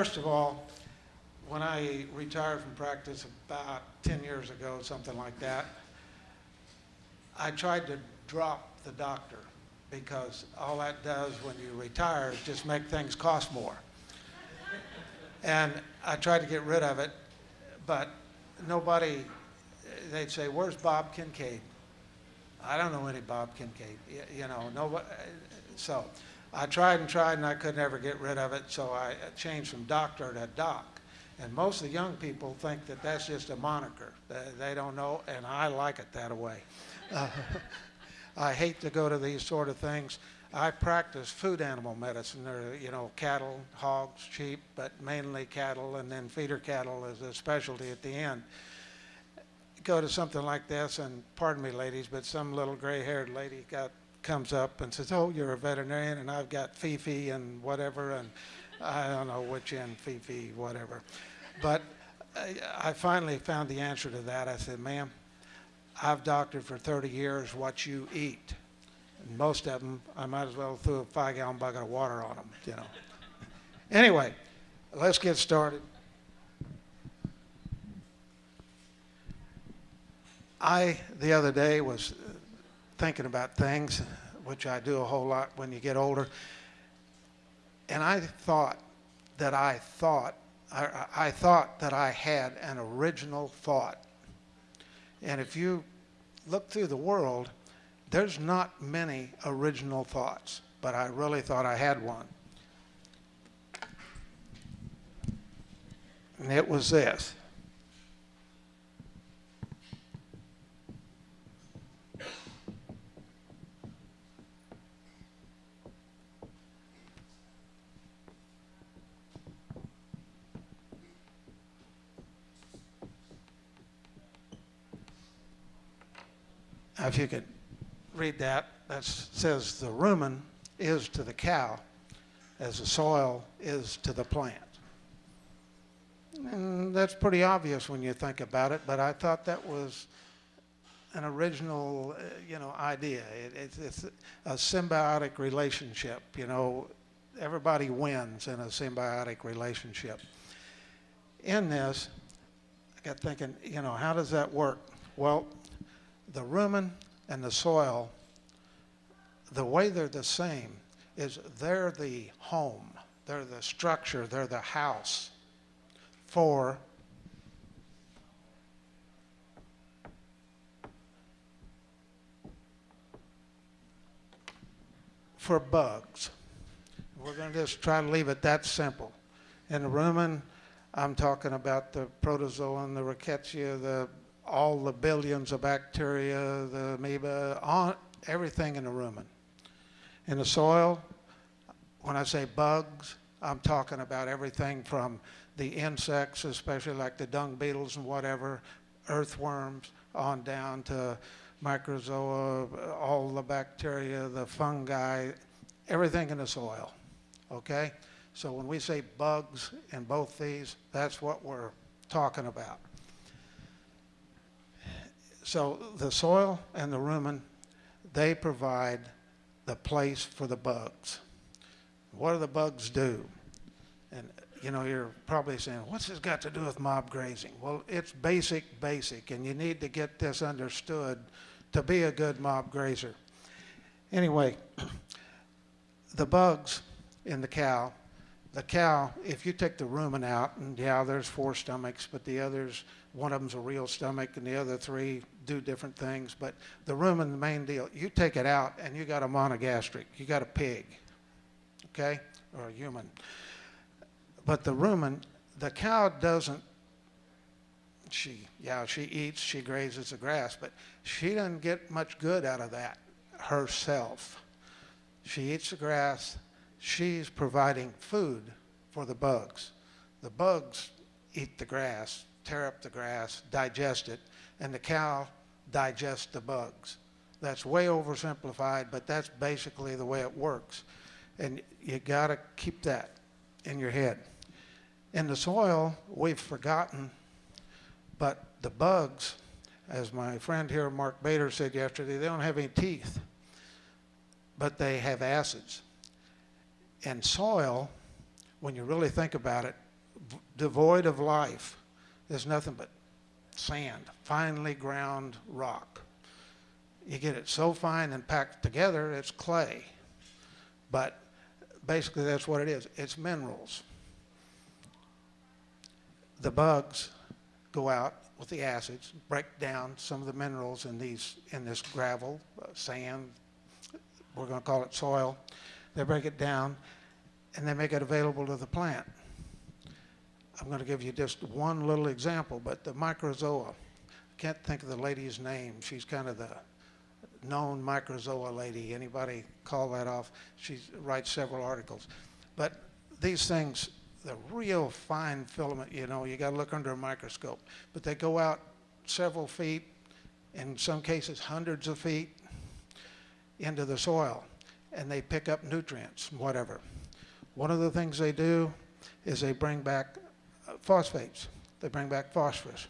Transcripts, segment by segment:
first of all, when I retired from practice about 10 years ago, something like that, I tried to drop the doctor because all that does when you retire is just make things cost more. And I tried to get rid of it, but nobody, they'd say, where's Bob Kincaid? I don't know any Bob Kincaid, you know, nobody, so I tried and tried and I could never get rid of it, so I changed from doctor to doc. And most of the young people think that that's just a moniker. They, don't know, and I like it that way. Uh, I hate to go to these sort of things. I practice food animal medicine, or, you know, cattle, hogs, sheep, but mainly cattle, and then feeder cattle is a specialty at the end. Go to something like this, and pardon me, ladies, but some little gray-haired lady got comes up and says, "Oh, you're a veterinarian, and I've got Fifi and whatever," and I don't know which end, Fifi, whatever. But I, finally found the answer to that. I said, "Ma'am, I've doctored for 30 years what you eat. And most of them, I might as well throw a five-gallon bucket of water on them, you know." anyway, let's get started. I, the other day, was thinking about things, which I do a whole lot when you get older, and I thought that I thought, I, I thought that I had an original thought. And if you look through the world, there's not many original thoughts, but I really thought I had one. And it was this. If you could read that, that says the rumen is to the cow as the soil is to the plant. And that's pretty obvious when you think about it, but I thought that was an original, uh, you know, idea. It, it's, it's a symbiotic relationship, you know, everybody wins in a symbiotic relationship. In this, I got thinking, you know, how does that work? Well, the rumen and the soil, the way they're the same is they're the home, they're the structure, they're the house for for bugs. We're going to just try to leave it that simple. In the rumen, I'm talking about the protozoan, the rickettsia, the all the billions of bacteria, the amoeba, on, everything in the rumen. In the soil, when I say bugs, I'm talking about everything from the insects, especially like the dung beetles and whatever, earthworms, on down to mycorrhiza, all the bacteria, the fungi, everything in the soil. Okay? So when we say bugs in both these, that's what we're talking about. So the soil and the rumen, they provide the place for the bugs. What do the bugs do? And you know, you're probably saying, what's this got to do with mob grazing? Well, it's basic, basic, and you need to get this understood to be a good mob grazer. Anyway, the bugs in the cow, the cow, if you take the rumen out, and yeah, there's four stomachs, but the others, one of them's a real stomach, and the other three do different things. But the rumen, the main deal, you take it out, and you got a monogastric, you got a pig, okay, or a human. But the rumen, the cow doesn't, she, yeah, she eats, she grazes the grass, but she doesn't get much good out of that herself. She eats the grass, she's providing food for the bugs. The bugs eat the grass, tear up the grass, digest it, and the cow digests the bugs. That's way oversimplified, but that's basically the way it works. And you got to keep that in your head. In the soil, we've forgotten, but the bugs, as my friend here, Mark Bader, said yesterday, they don't have any teeth, but they have acids. And soil, when you really think about it, devoid of life. There's nothing but sand, finely ground rock. You get it so fine and packed together, it's clay. But basically, that's what it is. It's minerals. The bugs go out with the acids, break down some of the minerals in these in this gravel, uh, sand. We're going to call it soil. They break it down, and they make it available to the plant. I'm going to give you just one little example, but the mycorrhiza. I can't think of the lady's name. She's kind of the known mycorrhiza lady. Anybody call that off? She writes several articles. But these things, the real fine filament, you know, you got to look under a microscope. But they go out several feet, in some cases hundreds of feet, into the soil, and they pick up nutrients, whatever. One of the things they do is they bring back phosphates. They bring back phosphorus.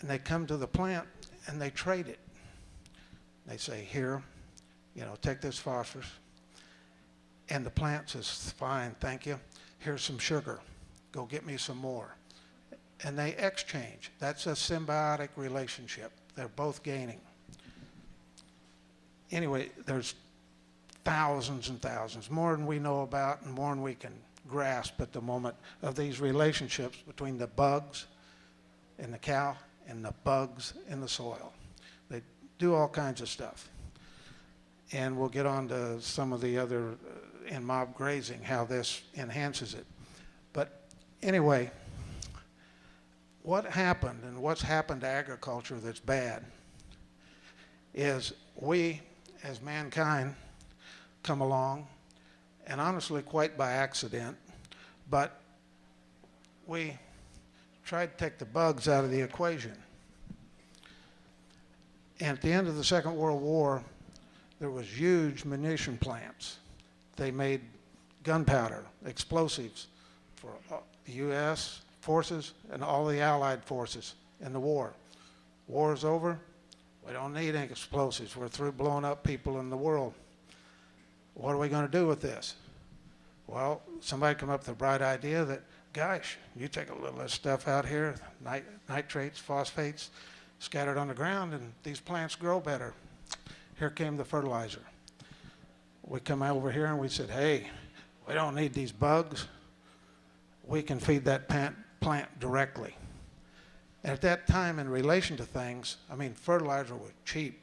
And they come to the plant and they trade it. They say, here, you know, take this phosphorus. And the plant says, fine, thank you. Here's some sugar. Go get me some more. And they exchange. That's a symbiotic relationship. They're both gaining. Anyway, there's thousands and thousands, more than we know about and more than we can grasp at the moment of these relationships between the bugs and the cow and the bugs in the soil. They do all kinds of stuff. And we'll get on to some of the other uh, in mob grazing, how this enhances it. But anyway, what happened and what's happened to agriculture that's bad is we, as mankind, come along, and honestly, quite by accident, but we tried to take the bugs out of the equation. And at the end of the Second World War, there was huge munition plants. They made gunpowder, explosives for uh, the U.S. forces and all the Allied forces in the war. War is over. We don't need any explosives. We're through blowing up people in the world. What are we going to do with this? Well, somebody come up with a bright idea that, gosh, you take a little of this stuff out here, nit- nitrates, phosphates, scattered on the ground, and these plants grow better. Here came the fertilizer. We come over here and we said, hey, we don't need these bugs. We can feed that plant, directly. And at that time, in relation to things, I mean, fertilizer was cheap.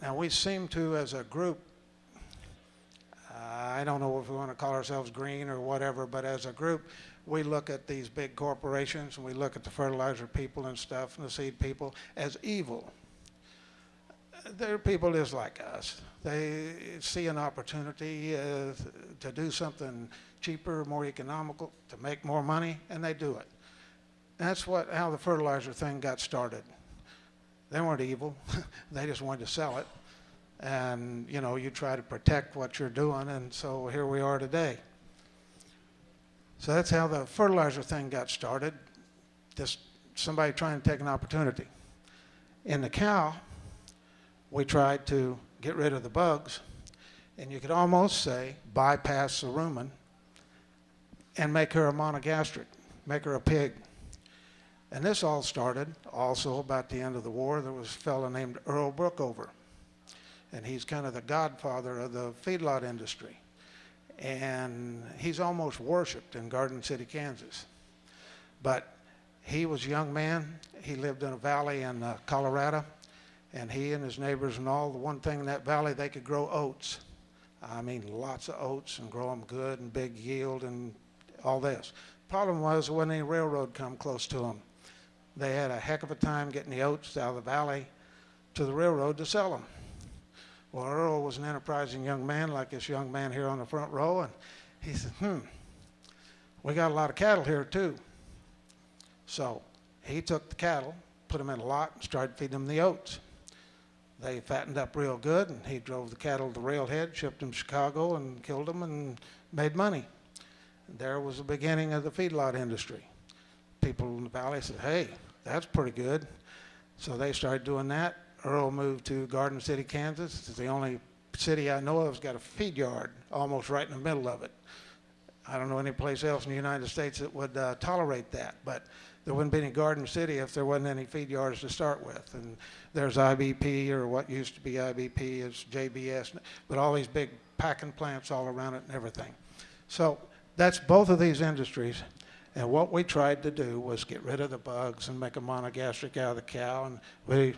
Now, we seem to, as a group, I don't know if we want to call ourselves green or whatever, but as a group, we look at these big corporations and we look at the fertilizer people and stuff and the seed people as evil. They're people just like us. They see an opportunity uh, to do something cheaper, more economical, to make more money, and they do it. That's what how the fertilizer thing got started. They weren't evil. they just wanted to sell it and you know you try to protect what you're doing and so here we are today. So that's how the fertilizer thing got started. Just somebody trying to take an opportunity. In the cow we tried to get rid of the bugs and you could almost say bypass the rumen and make her a monogastric make her a pig. And this all started also about the end of the war. There was a fellow named earl brookover and he's kind of the godfather of the feedlot industry. And he's almost worshipped in Garden City, Kansas. But he was a young man. He lived in a valley in uh, Colorado, and he and his neighbors and all, the one thing in that valley, they could grow oats. I mean, lots of oats and grow them good and big yield and all this. Problem was when the railroad come close to them, they had a heck of a time getting the oats out of the valley to the railroad to sell them. Well, Earl was an enterprising young man, like this young man here on the front row, and he said, hmm, we got a lot of cattle here too. So he took the cattle, put them in a lot, and started feeding them the oats. They fattened up real good, and he drove the cattle to the railhead, shipped them to Chicago, and killed them and made money. There was the beginning of the feedlot industry. People in the valley said, hey, that's pretty good. So they started doing that. Earl moved to Garden City, Kansas. It's the only city I know of that's got a feed yard almost right in the middle of it. I don't know any place else in the United States that would uh, tolerate that, but there wouldn't be any Garden City if there wasn't any feed yards to start with. And there's IBP, or what used to be IBP is JBS, but all these big packing plants all around it and everything. So that's both of these industries. And what we tried to do was get rid of the bugs and make a monogastric out of the cow. And we,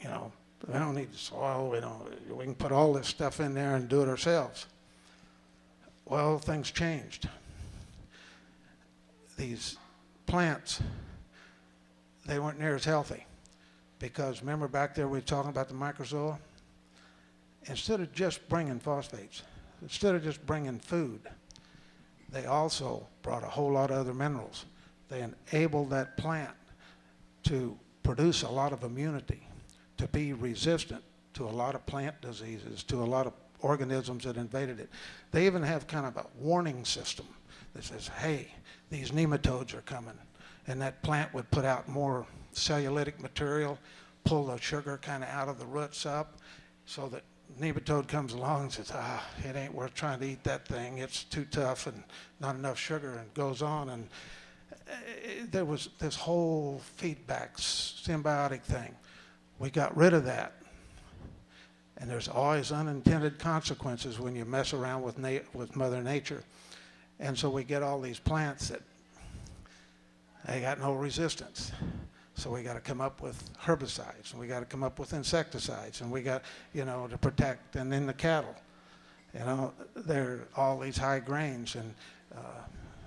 you know, we don't need the soil. We don't. We can put all this stuff in there and do it ourselves. Well, things changed. These plants, they weren't near as healthy because remember back there we were talking about the mycorrhiza. Instead of just bringing phosphates, instead of just bringing food, they also brought a whole lot of other minerals. They enabled that plant to produce a lot of immunity, to be resistant to a lot of plant diseases, to a lot of organisms that invaded it. They even have kind of a warning system that says, hey, these nematodes are coming. And that plant would put out more cellulitic material, pull the sugar kind of out of the roots up, so that nematode comes along and says, ah, it ain't worth trying to eat that thing. It's too tough and not enough sugar and goes on. And uh, there was this whole feedback symbiotic thing. We got rid of that. And there's always unintended consequences when you mess around with, with Mother Nature. And so we get all these plants that they got no resistance. So we got to come up with herbicides, and we got to come up with insecticides, and we got, you know, to protect, and then the cattle. You know, they're all these high grains, and uh,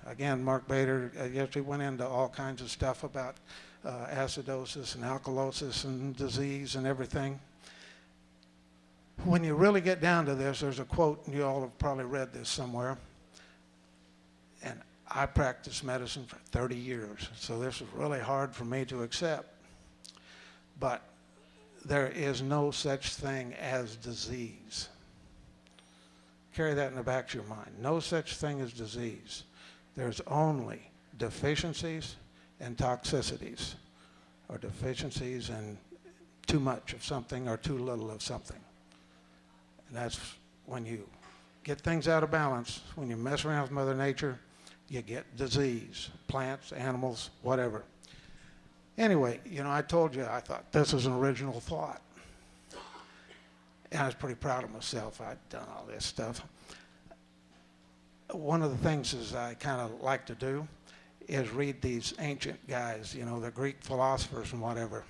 again, Mark Bader uh, yesterday went into all kinds of stuff about uh, acidosis and alkalosis and disease and everything. When you really get down to this, there's a quote, and you all have probably read this somewhere. And I practiced medicine for 30 years, so this was really hard for me to accept. But there is no such thing as disease. Carry that in the back of your mind. No such thing as disease. There's only deficiencies and toxicities, or deficiencies and too much of something or too little of something. And that's when you get things out of balance, when you mess around with Mother Nature, you get disease, plants, animals, whatever. Anyway, you know, I told you I thought this was an original thought. And I was pretty proud of myself. I'd done all this stuff. One of the things is I kind of like to do is read these ancient guys, you know, the Greek philosophers and whatever.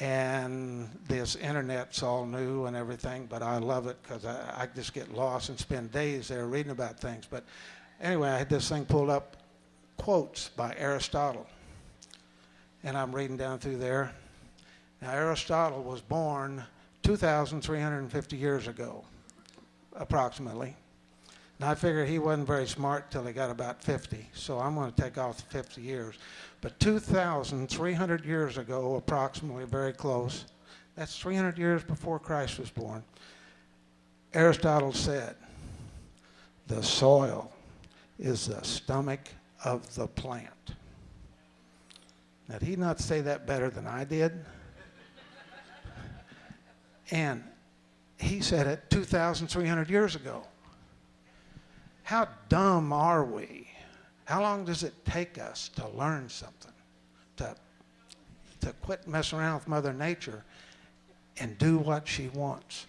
And this internet's all new and everything, but I love it because I, I just get lost and spend days there reading about things. But anyway, I had this thing pulled up, quotes by Aristotle. And I'm reading down through there. Now, Aristotle was born 2,350 years ago, approximately. And I figured he wasn't very smart till he got about 50, so I'm going to take off 50 years. But 2,300 years ago, approximately, very close, that's 300 years before Christ was born, Aristotle said, the soil is the stomach of the plant. Now, did he not say that better than I did? and he said it 2,300 years ago. How dumb are we? How long does it take us to learn something? To, to quit messing around with Mother Nature and do what she wants?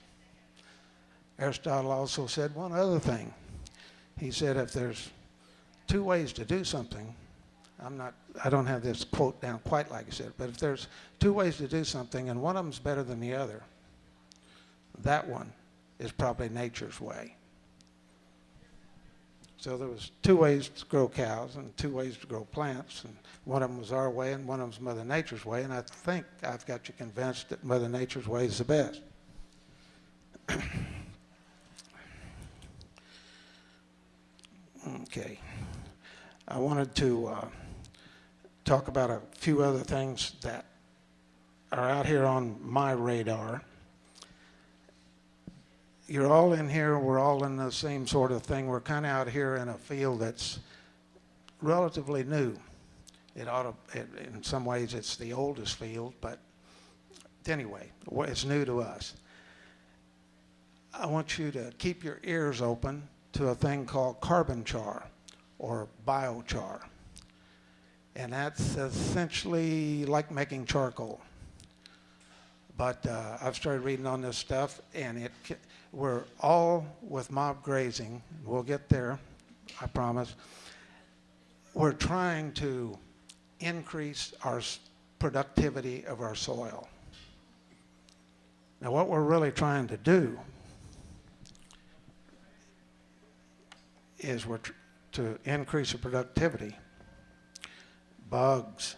Aristotle also said one other thing. He said if there's two ways to do something, I'm not, I don't have this quote down quite like I said, but if there's two ways to do something and one of them's better than the other, that one is probably nature's way. So there was two ways to grow cows and two ways to grow plants, and one of them was our way and one of them was Mother Nature's way, and I think I've got you convinced that Mother Nature's way is the best. okay. I wanted to uh, talk about a few other things that are out here on my radar. You're all in here, we're all in the same sort of thing. We're kind of out here in a field that's relatively new. It ought to, it, in some ways, it's the oldest field, but anyway, it's new to us. I want you to keep your ears open to a thing called carbon char or biochar. And that's essentially like making charcoal. But uh, I've started reading on this stuff, and it we're all with mob grazing. We'll get there, I promise. We're trying to increase our productivity of our soil. Now, what we're really trying to do is we're to increase the productivity. Bugs.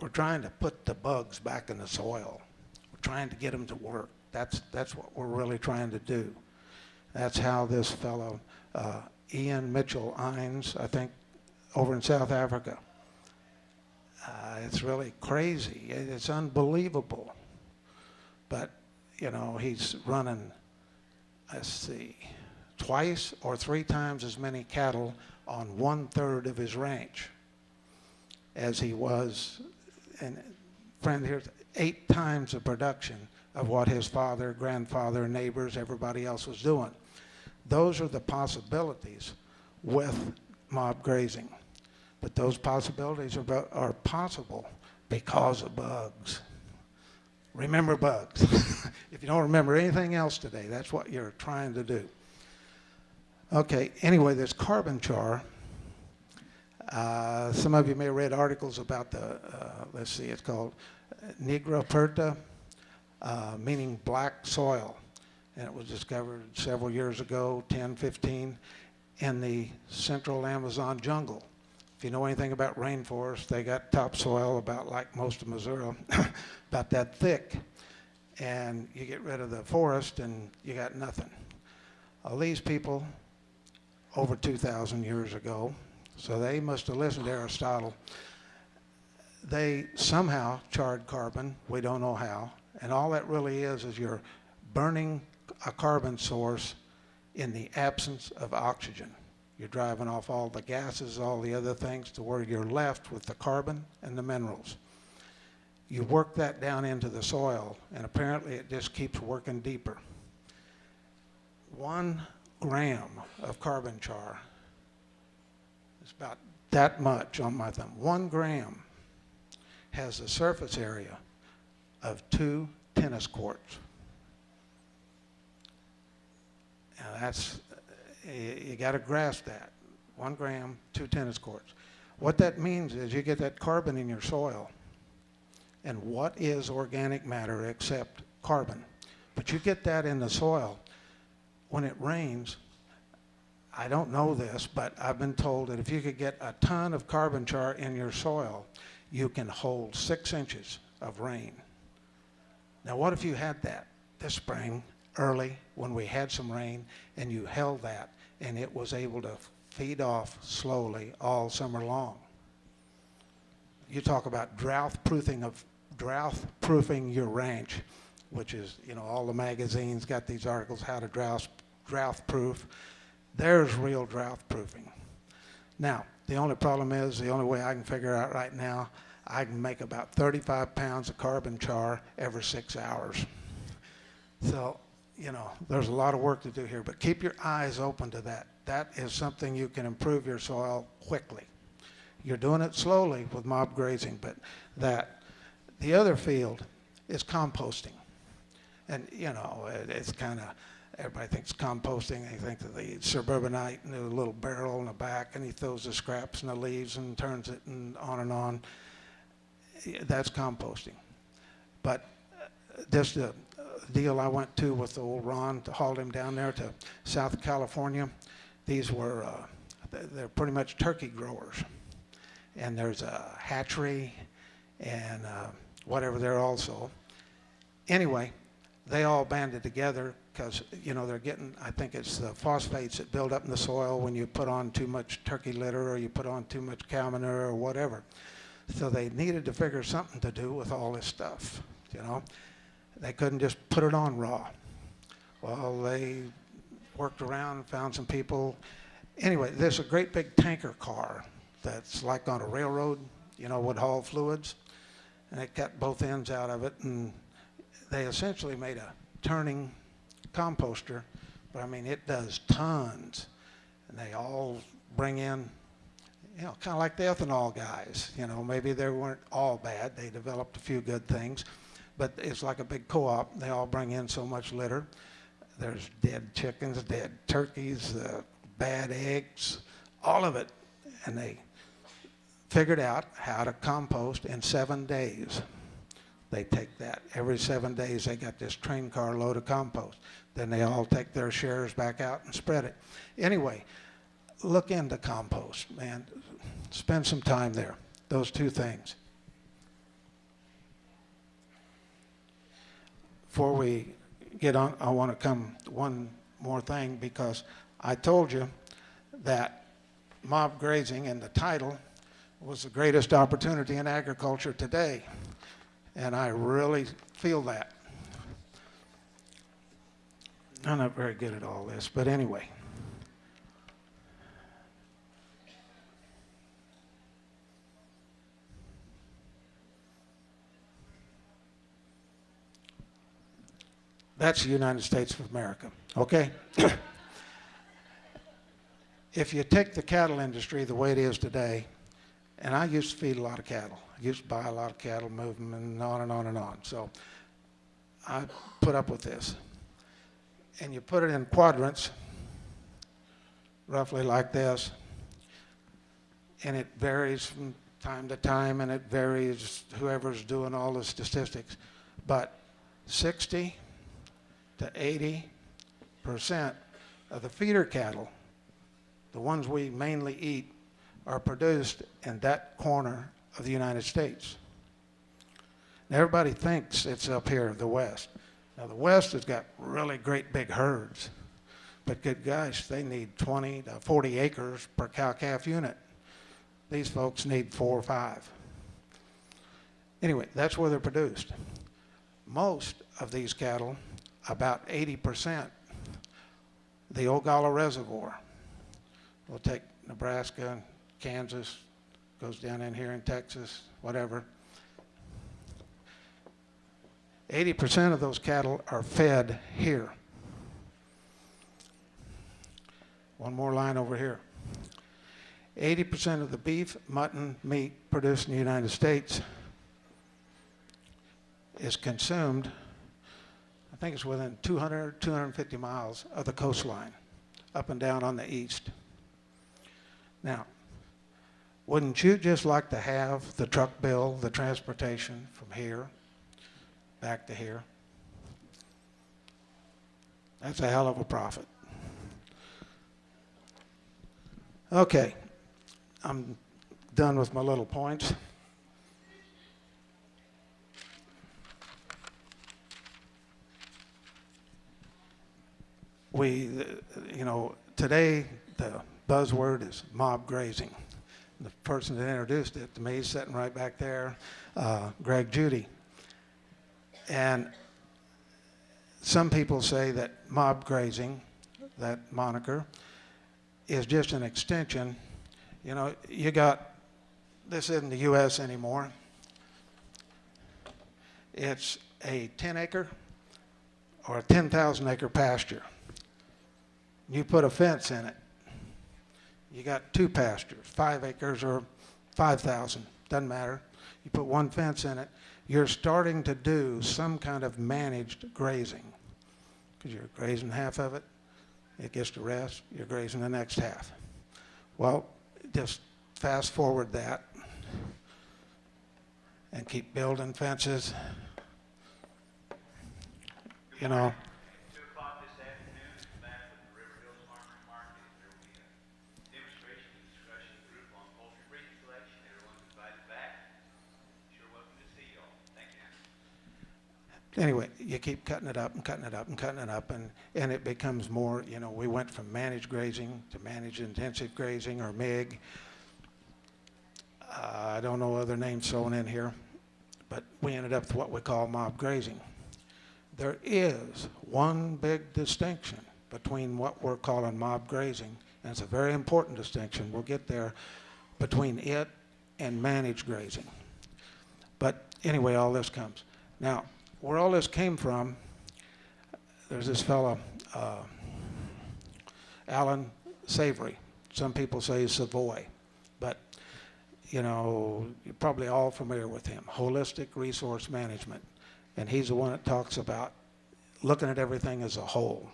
We're trying to put the bugs back in the soil. We're trying to get them to work. That's, that's what we're really trying to do. That's how this fellow, uh, Ian Mitchell Innes, I think, over in South Africa, uh, it's really crazy. It's unbelievable. But, you know, he's running, let's see, twice or three times as many cattle on one third of his ranch as he was, and friend here, eight times the production of what his father, grandfather, neighbors, everybody else was doing. Those are the possibilities with mob grazing. But those possibilities are, are possible because of bugs. Remember bugs. if you don't remember anything else today, that's what you're trying to do. Okay, anyway, this carbon char. Uh, some of you may have read articles about the, uh, let's see, it's called Negra Perta, uh, meaning black soil. And it was discovered several years ago, 10, 15, in the central Amazon jungle. If you know anything about rainforests, they got topsoil about like most of Missouri, about that thick. And you get rid of the forest and you got nothing. Well, these people, over 2,000 years ago, so they must have listened to Aristotle. They somehow charred carbon, we don't know how, and all that really is is you're burning a carbon source in the absence of oxygen. You're driving off all the gases, all the other things to where you're left with the carbon and the minerals. You work that down into the soil, and apparently it just keeps working deeper. One gram of carbon char is about that much on my thumb. One gram has a surface area of two tennis courts. Now that's, uh, you, you got to grasp that. One gram, two tennis courts. What that means is you get that carbon in your soil. And what is organic matter except carbon? But you get that in the soil. When it rains, I don't know this, but I've been told that if you could get a ton of carbon char in your soil, you can hold six inches of rain. Now, what if you had that this spring, early, when we had some rain, and you held that, and it was able to feed off slowly all summer long? You talk about drought proofing of drought proofing your ranch, which is you know all the magazines got these articles how to drought drought proof. There's real drought proofing. Now, the only problem is, the only way I can figure out right now, I can make about 35 pounds of carbon char every six hours. So, you know, there's a lot of work to do here, but keep your eyes open to that. That is something you can improve your soil quickly. You're doing it slowly with mob grazing, but that. The other field is composting. And, you know, it, it's kind of, everybody thinks composting, they think of the suburbanite and the little barrel in the back, and he throws the scraps and the leaves and turns it and on and on. That's composting. But uh, this uh, deal I went to with old Ron to haul him down there to South California, these were, uh, they're pretty much turkey growers. And there's a hatchery and uh, whatever there also. Anyway, they all banded together because, you know, they're getting, I think it's the phosphates that build up in the soil when you put on too much turkey litter or you put on too much cow manure or whatever. So they needed to figure something to do with all this stuff, you know. They couldn't just put it on raw. Well, they worked around found some people. Anyway, there's a great big tanker car that's like on a railroad, you know, would haul fluids. And they cut both ends out of it and they essentially made a turning composter but I mean, it does tons. And they all bring in, you know, kind of like the ethanol guys. You know, maybe they weren't all bad. They developed a few good things. But it's like a big co-op. They all bring in so much litter. There's dead chickens, dead turkeys, uh, bad eggs, all of it. And they figured out how to compost in seven days. They take that. Every seven days, they got this train car load of compost. Then they all take their shares back out and spread it. Anyway, look into compost, man. Spend some time there. Those two things. Before we get on, I want to come one more thing because I told you that mob grazing in the title was the greatest opportunity in agriculture today. And I really feel that. I'm not very good at all this, but anyway. That's the United States of America, okay? if you take the cattle industry the way it is today, and I used to feed a lot of cattle. I used to buy a lot of cattle, move them, and on and on and on. So I put up with this. And you put it in quadrants, roughly like this, and it varies from time to time, and it varies whoever's doing all the statistics. But 60 to 80 percent of the feeder cattle, the ones we mainly eat, are produced in that corner of the United States. Now, everybody thinks it's up here, the West. Now, the West has got really great big herds, but good gosh, they need 20 to 40 acres per cow-calf unit. These folks need four or five. Anyway, that's where they're produced. Most of these cattle, about 80%, the Ogallala Reservoir. We'll take Nebraska, Kansas, goes down in here in Texas, whatever. 80% of those cattle are fed here. One more line over here. 80% of the beef, mutton, meat produced in the United States is consumed, think it's within 200, 250 miles of the coastline, up and down on the east. Now, wouldn't you just like to have the truck bill, the transportation from here back to here? That's a hell of a profit. Okay, I'm done with my little points. We, you know, today the buzzword is mob grazing. The person that introduced it to me is sitting right back there, uh, Greg Judy. And some people say that mob grazing, that moniker, is just an extension. You know, you got, this isn't the U.S. anymore. It's a 10 acre or a 10,000 acre pasture. You put a fence in it. You got two pastures, five acres or 5,000, doesn't matter. You put one fence in it. You're starting to do some kind of managed grazing because you're grazing half of it. It gets to rest. You're grazing the next half. Well, just fast forward that and keep building fences. You know, Two o'clock this afternoon, back at the River Hills Farmers Market, there will be a demonstration and discussion group on poultry breeding selection. Everyone's invited back. Sure welcome to see y'all. Thank you. Anyway, you keep cutting it up and cutting it up and cutting it up, and, and it becomes more, you know, we went from managed grazing to managed intensive grazing or MIG. Uh, I don't know other names thrown in here, but we ended up with what we call mob grazing. There is one big distinction between what we're calling mob grazing, and it's a very important distinction. We'll get there between it and managed grazing. But anyway, all this comes. Now, where all this came from, there's this fellow, uh, Allan Savory. Some people say Savoy, but you know, you're probably all familiar with him. Holistic resource management. And he's the one that talks about looking at everything as a whole.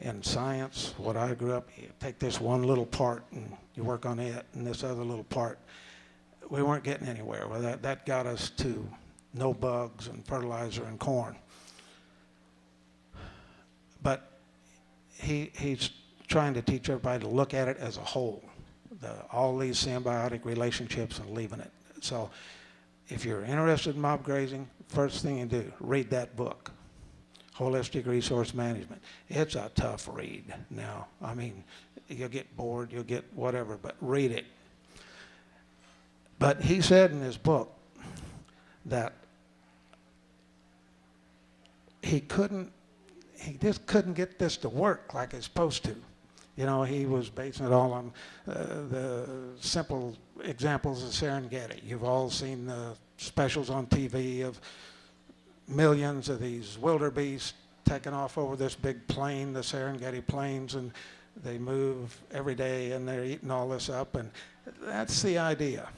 In science, what I grew up, you take this one little part and you work on it, and this other little part. We weren't getting anywhere. Well, that, that got us to no bugs and fertilizer and corn. But he, he's trying to teach everybody to look at it as a whole, the, all these symbiotic relationships and leaving it. So if you're interested in mob grazing, first thing you do, read that book, Holistic Resource Management. It's a tough read now. I mean, you'll get bored, you'll get whatever, but read it. But he said in his book that he couldn't, he just couldn't get this to work like it's supposed to. You know, he was basing it all on uh, the simple examples of Serengeti. You've all seen the specials on TV of millions of these wildebeest taking off over this big plain, the Serengeti plains, and they move every day and they're eating all this up, and that's the idea.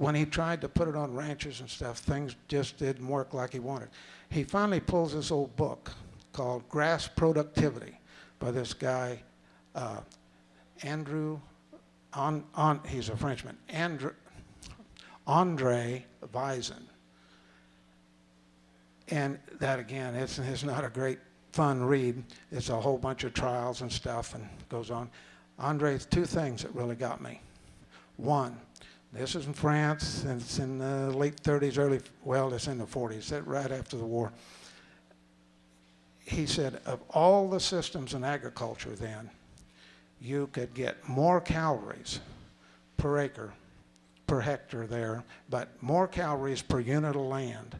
When he tried to put it on ranches and stuff, things just didn't work like he wanted. He finally pulls this old book called Grass Productivity by this guy, uh, Andrew, on, on, he's a Frenchman, Andrew, Andre Voisin. And that again, it's, it's not a great fun read. It's a whole bunch of trials and stuff and goes on. Andre, two things that really got me. One, this is in France, and it's in the late 30s, early, well, it's in the 40s, right after the war. He said, of all the systems in agriculture then, you could get more calories per acre, per hectare there, but more calories per unit of land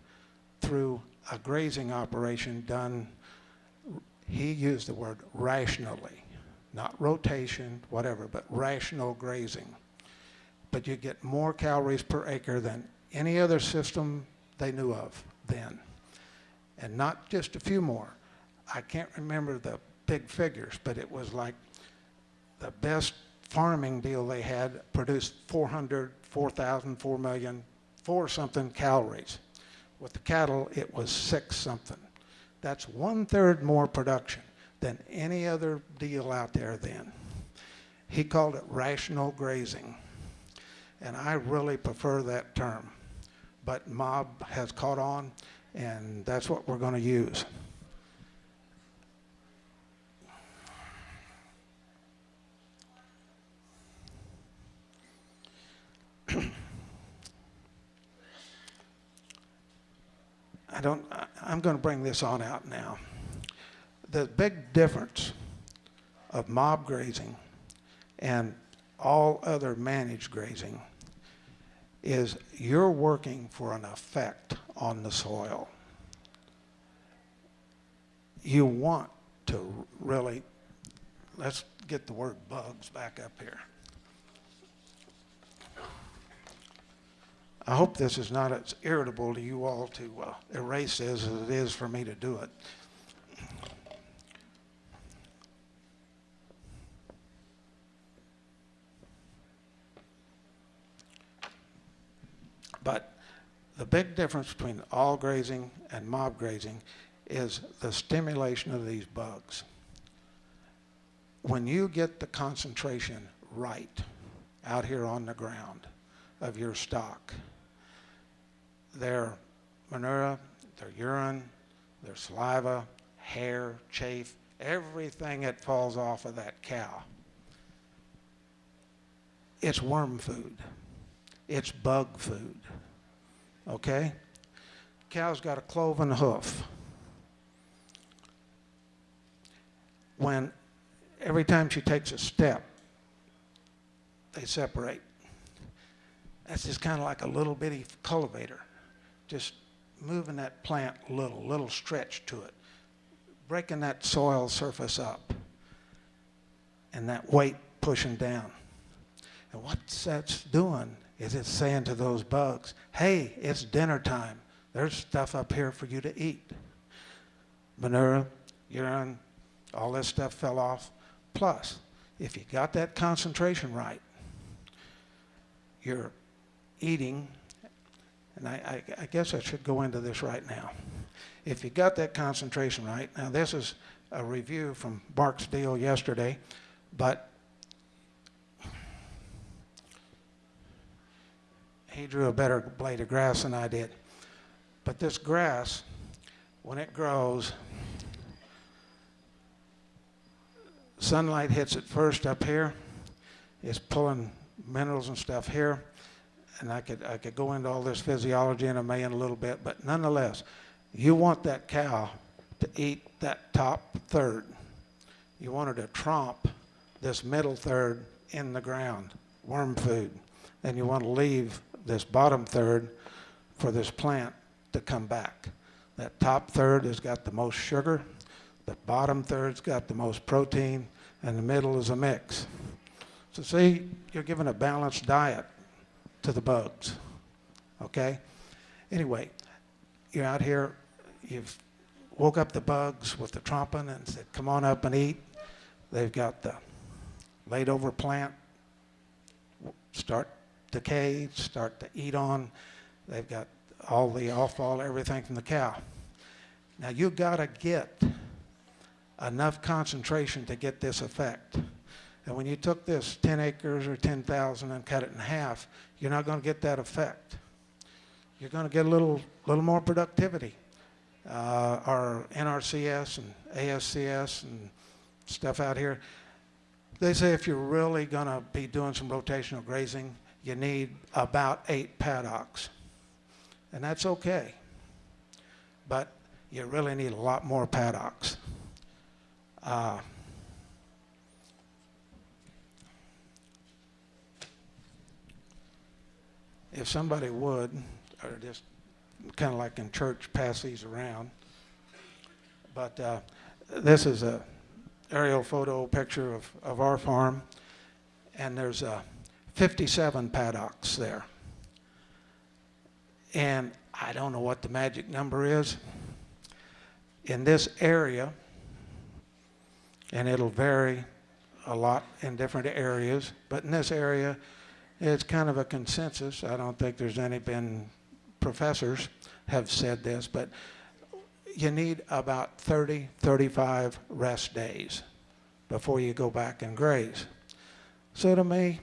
through a grazing operation done, he used the word rationally, not rotation, whatever, but rational grazing but you get more calories per acre than any other system they knew of then. And not just a few more. I can't remember the big figures, but it was like the best farming deal they had produced 400, 4,000, 4 million, 4 something calories. With the cattle, it was 6 something. That's one third more production than any other deal out there then. He called it rational grazing and I really prefer that term. But mob has caught on, and that's what we're going to use. I don't, I- I'm going to bring this on out now. The big difference of mob grazing and all other managed grazing is you're working for an effect on the soil. You want to really, let's get the word bugs back up here. I hope this is not as irritable to you all to uh, erase as it is for me to do it. But the big difference between all grazing and mob grazing is the stimulation of these bugs. When you get the concentration right out here on the ground of your stock, their manure, their urine, their saliva, hair, chafe, everything that falls off of that cow, it's worm food. It's bug food. Okay? Cow's got a cloven hoof. When every time she takes a step, they separate. That's just kind of like a little bitty cultivator, just moving that plant a little, little stretch to it, breaking that soil surface up, and that weight pushing down. And what that's doing is it's saying to those bugs, hey, it's dinner time. There's stuff up here for you to eat. Manure, urine, all this stuff fell off. Plus, if you got that concentration right, you're eating, and I, I, I guess I should go into this right now. If you got that concentration right, now this is a review from Mark's deal yesterday, but he drew a better blade of grass than I did. But this grass, when it grows, sunlight hits it first up here. It's pulling minerals and stuff here. And I could, I could go into all this physiology in a may in a little bit, but nonetheless, you want that cow to eat that top third. You want her to tromp this middle third in the ground, worm food. And you want to leave this bottom third for this plant to come back. That top third has got the most sugar, the bottom third's got the most protein, and the middle is a mix. So see, you're giving a balanced diet to the bugs, okay? Anyway, you're out here, you've woke up the bugs with the tromping and said, come on up and eat. They've got the laid over plant, start decay, start to eat on. They've got all the offal, everything from the cow. Now you've gotta get enough concentration to get this effect. And when you took this 10 acres or 10,000 and cut it in half, you're not gonna get that effect. You're gonna get a little, little more productivity. Uh, our NRCS and ASCS and stuff out here, they say if you're really gonna be doing some rotational grazing, you need about eight paddocks. And that's okay. But you really need a lot more paddocks. Uh, if somebody would, or just kind of like in church, pass these around. But uh, this is a aerial photo picture of, of our farm, and there's uh, 57 paddocks there. And I don't know what the magic number is. In this area, and it'll vary a lot in different areas, but in this area, it's kind of a consensus. I don't think there's any been professors have said this, but you need about 30, 35 rest days before you go back and graze. So to me,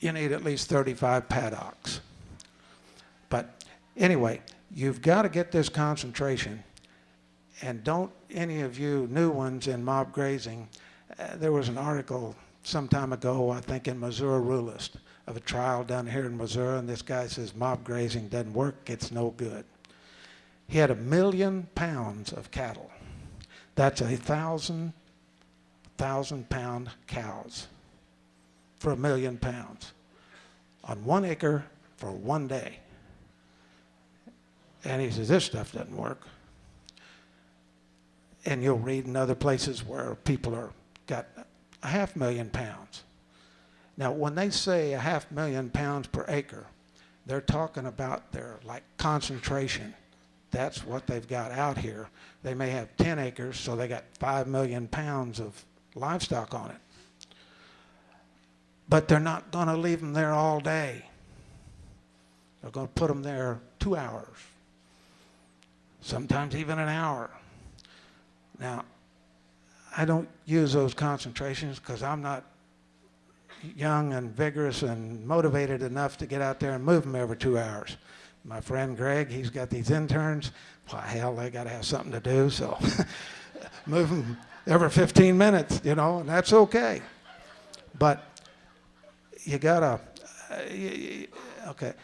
you need at least 35 paddocks. But anyway, you've got to get this concentration. And don't any of you new ones in mob grazing, uh, there was an article some time ago, I think in Missouri Ruralist, of a trial done here in Missouri, and this guy says mob grazing doesn't work, it's no good. He had a million pounds of cattle. That's a thousand, thousand pound cows for a million pounds on one acre for one day. And he says, this stuff doesn't work. And you'll read in other places where people are got a half million pounds. Now, when they say a half million pounds per acre, they're talking about their like concentration. That's what they've got out here. They may have 10 acres, so they got 5 million pounds of livestock on it. But they're not going to leave them there all day. They're going to put them there two hours, sometimes even an hour. Now, I don't use those concentrations because I'm not young and vigorous and motivated enough to get out there and move them every two hours. My friend Greg, he's got these interns. Why, hell, they got to have something to do, so move them every 15 minutes, you know, and that's okay. But you got to, uh, okay.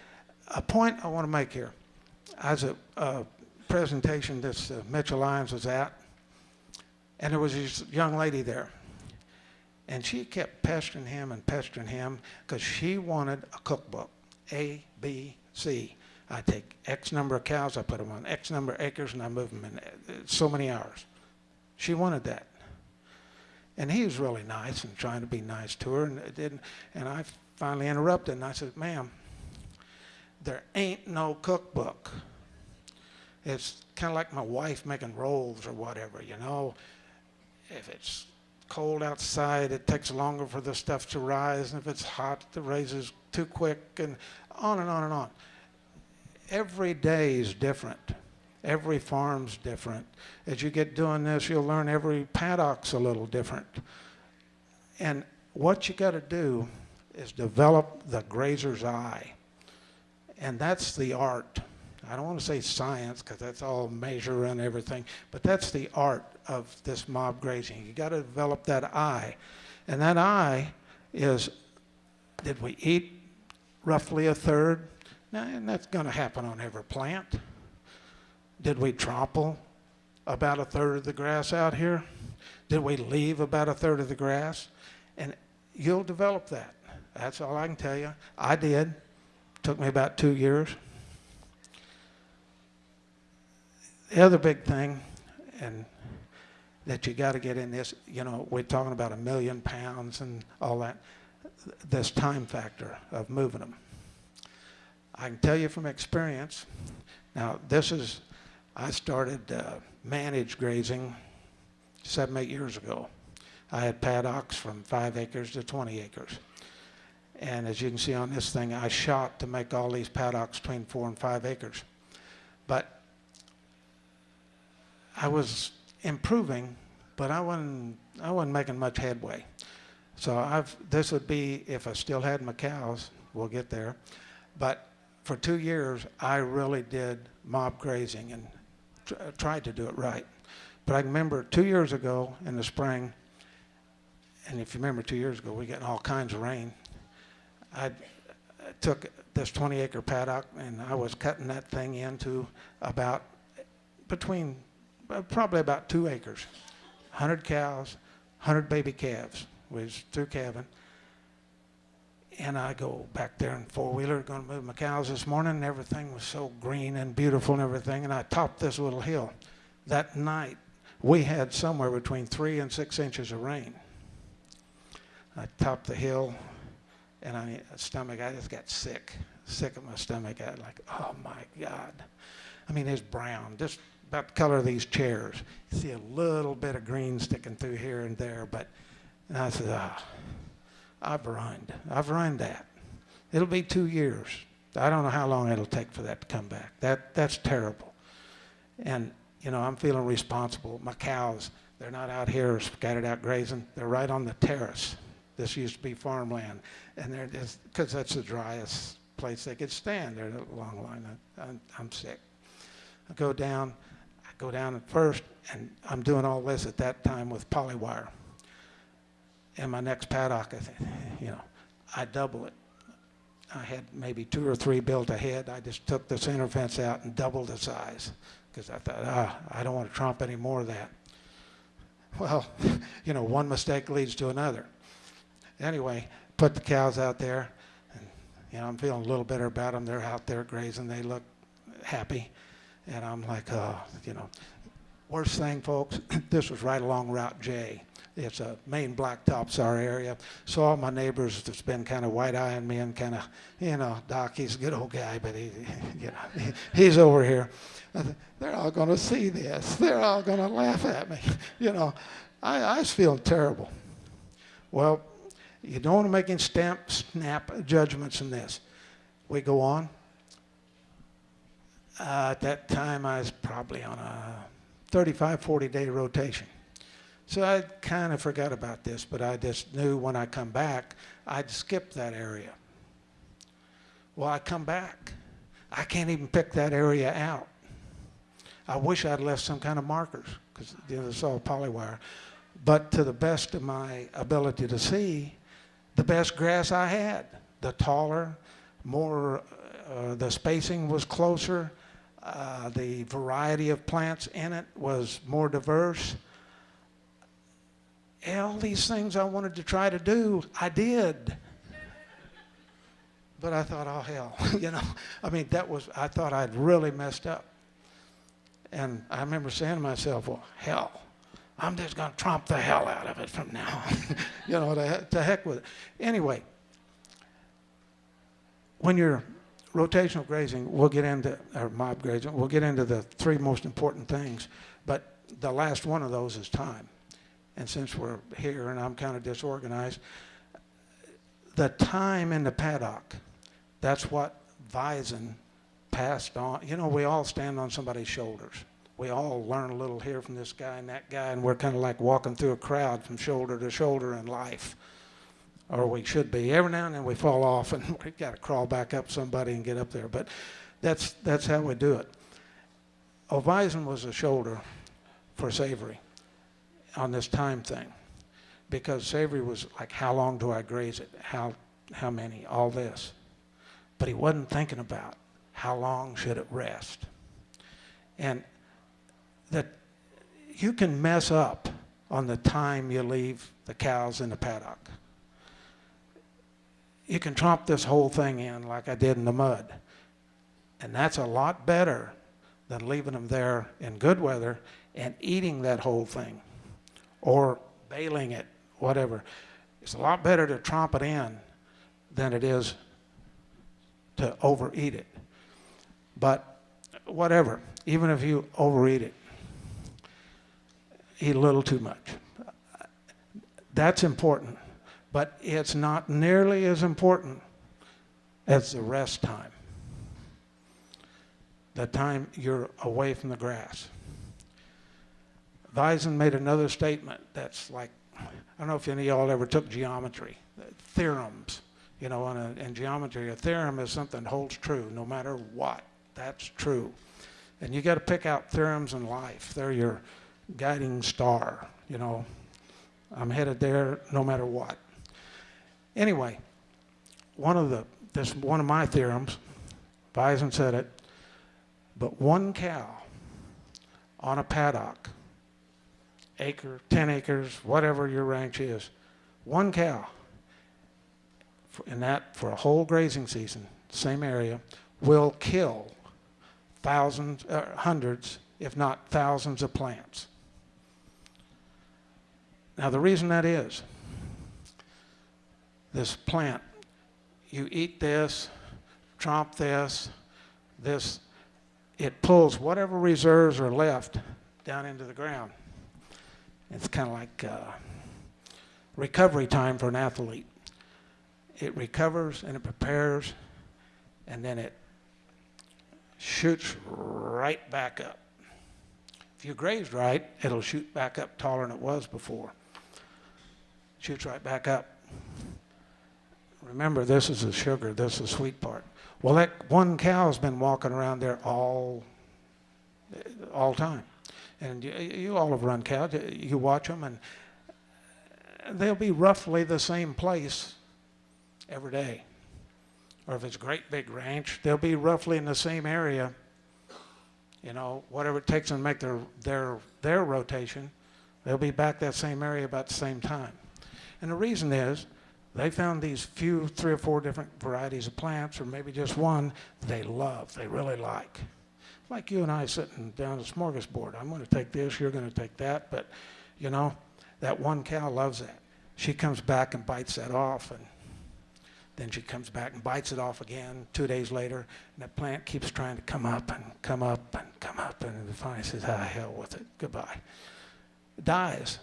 A point I want to make here. As a, a presentation this uh, Mitchell Lyons was at, and there was this young lady there. And she kept pestering him and pestering him because she wanted a cookbook, A, B, C. I take X number of cows, I put them on X number of acres, and I move them in uh, so many hours. She wanted that. And he was really nice and trying to be nice to her, and it didn't. And I finally interrupted, and I said, "Ma'am, there ain't no cookbook. It's kind of like my wife making rolls or whatever, you know. if it's cold outside, it takes longer for the stuff to rise, and if it's hot, it raises too quick, and on and on and on. Every day is different. Every farm's different. As you get doing this, you'll learn every paddock's a little different. And what you got to do is develop the grazer's eye. And that's the art. I don't want to say science because that's all measure and everything, but that's the art of this mob grazing. You got to develop that eye. And that eye is did we eat roughly a third? Now, and that's going to happen on every plant. Did we trample about a third of the grass out here? Did we leave about a third of the grass? And you'll develop that. That's all I can tell you. I did. Took me about two years. The other big thing, and that you got to get in this, you know, we're talking about a million pounds and all that, this time factor of moving them. I can tell you from experience, now this is, I started uh, managed grazing seven, eight years ago. I had paddocks from five acres to 20 acres. And as you can see on this thing, I shot to make all these paddocks between four and five acres. But I was improving, but I wasn't, I wasn't making much headway. So I've, this would be if I still had my cows, we'll get there. But for two years, I really did mob grazing and tried to do it right. But I remember two years ago in the spring, and if you remember two years ago, we getting all kinds of rain. I took this 20 acre paddock and I was cutting that thing into about between uh, probably about two acres. 100 cows, 100 baby calves was through calving. And I go back there in four wheeler, going to move my cows this morning, and everything was so green and beautiful and everything. And I topped this little hill. That night, we had somewhere between three and six inches of rain. I topped the hill, and I stomach, I just got sick, sick of my stomach. I like, oh my God. I mean, it's brown, just about the color of these chairs. You see a little bit of green sticking through here and there, but and I said, ah, I've ruined, I've ruined that. It'll be two years. I don't know how long it'll take for that to come back. That that's terrible. And you know, I'm feeling responsible. My cows, they're not out here scattered out grazing. They're right on the terrace. This used to be farmland, and they're just because that's the driest place they could stand. They're a long line. I, I'm, I'm sick. I go down. I go down at first, and I'm doing all this at that time with polywire. And my next paddock, I you know, I double it. I had maybe two or three built ahead. I just took the center fence out and doubled the size because I thought, ah, I don't want to trump any more of that. Well, you know, one mistake leads to another. Anyway, put the cows out there, and you know, I'm feeling a little better about them. They're out there grazing. They look happy, and I'm like, oh, you know, worst thing, folks. this was right along Route J. It's a main blacktops our area. So all my neighbors that's been kind of white eyeing me and kind of, you know, Doc, he's a good old guy, but he, you know, he, he's over here. They're all going to see this. They're all going to laugh at me. You know, I, I was feeling terrible. Well, you don't want to make any stamp, snap judgments in this. We go on. Uh, at that time, I was probably on a 35, 40 day rotation. So I kind of forgot about this, but I just knew when I come back, I'd skip that area. Well, I come back. I can't even pick that area out. I wish I'd left some kind of markers because you know, it's all polywire. But to the best of my ability to see, the best grass I had, the taller, more, uh, the spacing was closer, uh, the variety of plants in it was more diverse. All these things I wanted to try to do, I did. But I thought, oh hell, you know, I mean, that was, I thought I'd really messed up. And I remember saying to myself, well, hell, I'm just going to tromp the hell out of it from now on. you know, to, to heck with it. Anyway, when you're rotational grazing, we'll get into, or mob grazing, we'll get into the three most important things. But the last one of those is time. and since we're here and I'm kind of disorganized, the time in the paddock, that's what Voisin passed on. You know, we all stand on somebody's shoulders. We all learn a little here from this guy and that guy, and we're kind of like walking through a crowd from shoulder to shoulder in life. Or we should be. Every now and then we fall off and we've got to crawl back up somebody and get up there. But that's, that's how we do it. Voisin was a shoulder for Savory on this time thing because Savory was like, how long do I graze it? How, how many? All this. But he wasn't thinking about how long should it rest. And that you can mess up on the time you leave the cows in the paddock. You can tromp this whole thing in like I did in the mud. And that's a lot better than leaving them there in good weather and eating that whole thing or baling it, whatever. It's a lot better to tromp it in than it is to overeat it. But whatever, even if you overeat it, eat a little too much. That's important, but it's not nearly as important as the rest time. The time you're away from the grass. Voisin made another statement that's like, I don't know if any of y'all ever took geometry, theorems. You know, in, a, in geometry, a theorem is something that holds true no matter what. That's true. And you got to pick out theorems in life. They're your guiding star. You know, I'm headed there no matter what. Anyway, one of the this one of my theorems, Voisin said it, but one cow on a paddock, acre, 10 acres, whatever your ranch is, one cow in that for a whole grazing season, same area, will kill thousands, uh, hundreds, if not thousands of plants. Now the reason that is, this plant, you eat this, tromp this, this, it pulls whatever reserves are left down into the ground. It's kind of like uh, recovery time for an athlete. It recovers and it prepares, and then it shoots right back up. If you grazed right, it'll shoot back up taller than it was before. Shoots right back up. Remember, this is the sugar, this is the sweet part. Well, that one cow's been walking around there all, all time. And you, you all have run cows. You watch them, and they'll be roughly the same place every day. Or if it's a great big ranch, they'll be roughly in the same area. You know, whatever it takes them to make their, their, their rotation, they'll be back that same area about the same time. And the reason is they found these few, three or four different varieties of plants, or maybe just one, they love, they really like. Like you and I sitting down at a smorgasbord. I'm going to take this, you're going to take that, but you know, that one cow loves that. She comes back and bites that off, and then she comes back and bites it off again two days later, and that plant keeps trying to come up and come up and come up, and finally says, ah, hell with it, goodbye. It dies.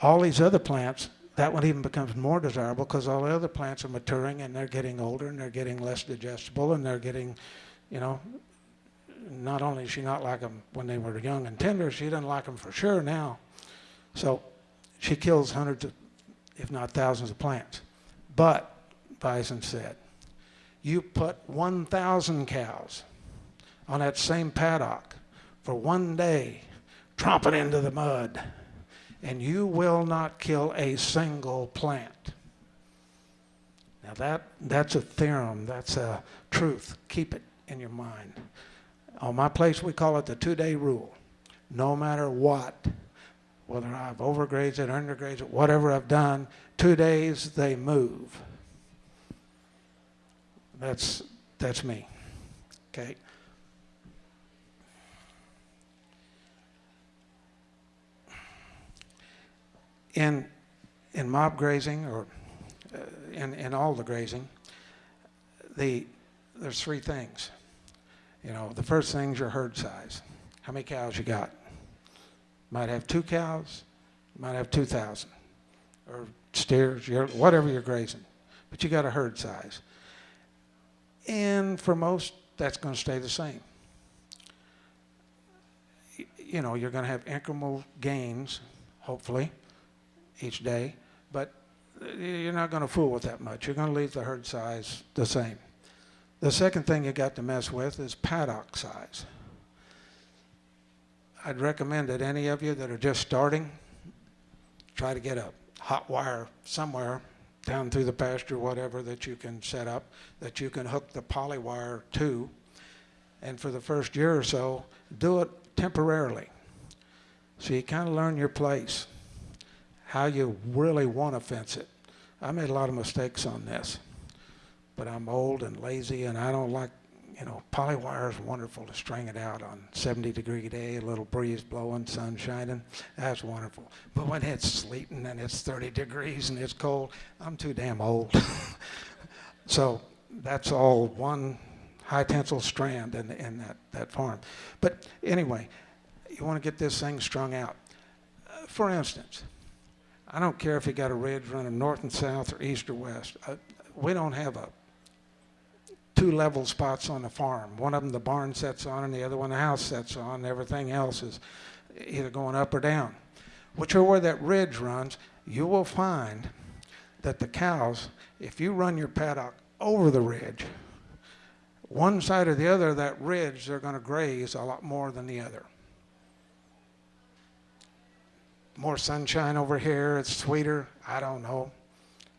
All these other plants, that one even becomes more desirable because all the other plants are maturing and they're getting older and they're getting less digestible and they're getting, you know, not only does she not like them when they were young and tender, she doesn't like them for sure now. So she kills hundreds of, if not thousands of plants. But, Voisin said, you put 1,000 cows on that same paddock for one day, tromping into the mud, and you will not kill a single plant. Now that, that's a theorem, that's a truth. Keep it in your mind. On my place, we call it the two-day rule. No matter what, whether I've overgrazed it, undergrazed it, whatever I've done, two days they move. That's, that's me. Okay? In, in mob grazing, or uh, in, in all the grazing, the, there's three things. You know, the first thing's your herd size. How many cows you got? Might have two cows, might have 2,000 or steers, you're- whatever you're grazing, but you got a herd size. And for most, that's going to stay the same. You know, you're going to have incremental gains, hopefully, each day, but uh, you're not going to fool with that much. You're going to leave the herd size the same. The second thing you got to mess with is paddock size. I'd recommend that any of you that are just starting, try to get a hot wire somewhere down through the pasture, whatever that you can set up, that you can hook the poly wire to. And for the first year or so, do it temporarily. So you kind of learn your place, how you really want to fence it. I made a lot of mistakes on this, but I'm old and lazy and I don't like, you know, poly wire is wonderful to string it out on 70 degree day, a little breeze blowing, sun shining. That's wonderful. But when it's sleeting and it's 30 degrees and it's cold, I'm too damn old. so that's all one high tensile strand in, in that, that farm. But anyway, you want to get this thing strung out. Uh, for instance, I don't care if you got a ridge running north and south or east or west. Uh, we don't have a two level spots on the farm. One of them the barn sets on and the other one the house sets on. Everything else is either going up or down. Whichever way that ridge runs, you will find that the cows, if you run your paddock over the ridge, one side or the other of that ridge, they're going to graze a lot more than the other. More sunshine over here, it's sweeter, I don't know,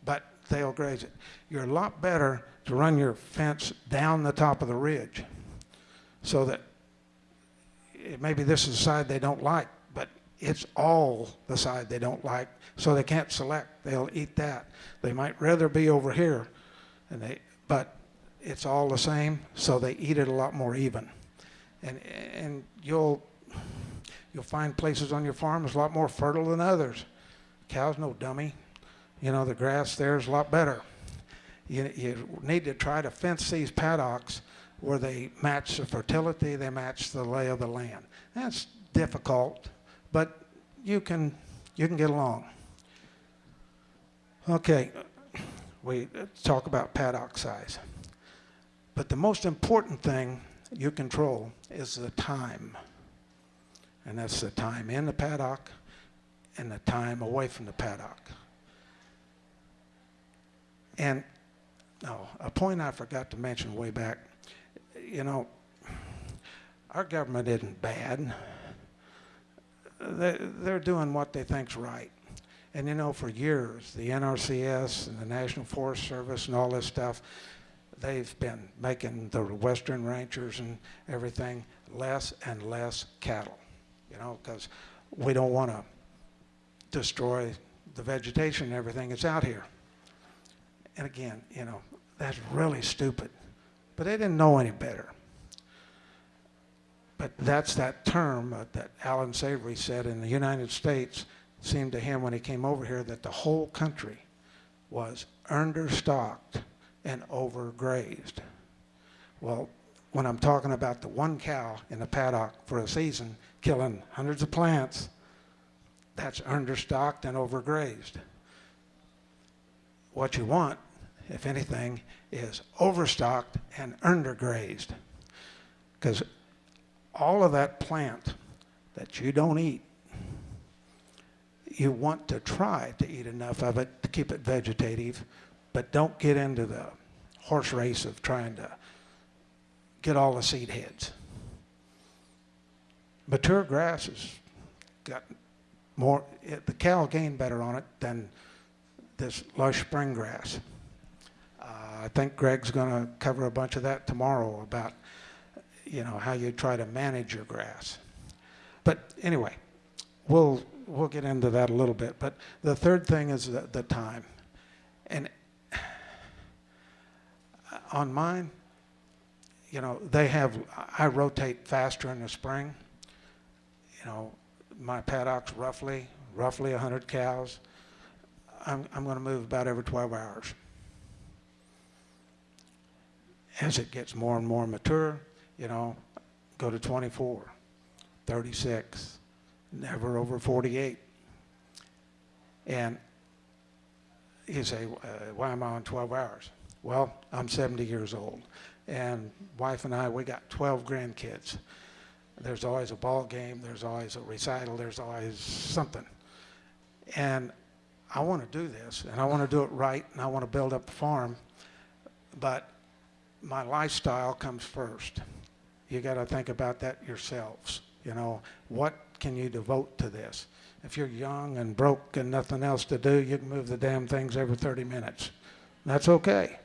but they'll graze it. You're a lot better to run your fence down the top of the ridge so that eh, maybe this is the side they don't like, but it's all the side they don't like, so they can't select. They'll eat that. They might rather be over here, and they, but it's all the same, so they eat it a lot more even. And, and you'll, you'll find places on your farm that's a lot more fertile than others. Cow's no dummy. You know, the grass there is a lot better. You, you need to try to fence these paddocks where they match the fertility, they match the lay of the land. That's difficult, but you can, you can get along. Okay, we talk about paddock size. But the most important thing you control is the time. And that's the time in the paddock and the time away from the paddock. And oh, a point I forgot to mention way back, you know, our government isn't bad. They, they're doing what they think's right. And you know, for years, the NRCS and the National Forest Service and all this stuff, they've been making the western ranchers and everything less and less cattle, you know, because we don't want to destroy the vegetation and everything that's out here. And again, you know, that's really stupid. But they didn't know any better. But that's that term uh, that Allan Savory said in the United States seemed to him when he came over here that the whole country was understocked and overgrazed. Well, when I'm talking about the one cow in a paddock for a season killing hundreds of plants, that's understocked and overgrazed. What you want, if anything, is overstocked and undergrazed. Because all of that plant that you don't eat, you want to try to eat enough of it to keep it vegetative, but don't get into the horse race of trying to get all the seed heads. Mature grass has got more, it, the cow gain better on it than this lush spring grass. Uh, I think Greg's going to cover a bunch of that tomorrow about, you know, how you try to manage your grass. But anyway, we'll we'll get into that a little bit. But the third thing is the, the time, and on mine, you know, they have I rotate faster in the spring. You know, my paddock's roughly roughly 100 cows. I'm, I'm going to move about every 12 hours. As it gets more and more mature, you know, go to 24, 36, never over 48. And you say, uh, why am I on 12 hours? Well, I'm 70 years old, and wife and I, we got 12 grandkids. There's always a ball game, there's always a recital, there's always something. And I want to do this, and I want to do it right, and I want to build up the farm, but my lifestyle comes first. You got to think about that yourselves. You know, what can you devote to this? If you're young and broke and nothing else to do, you can move the damn things every 30 minutes. That's okay.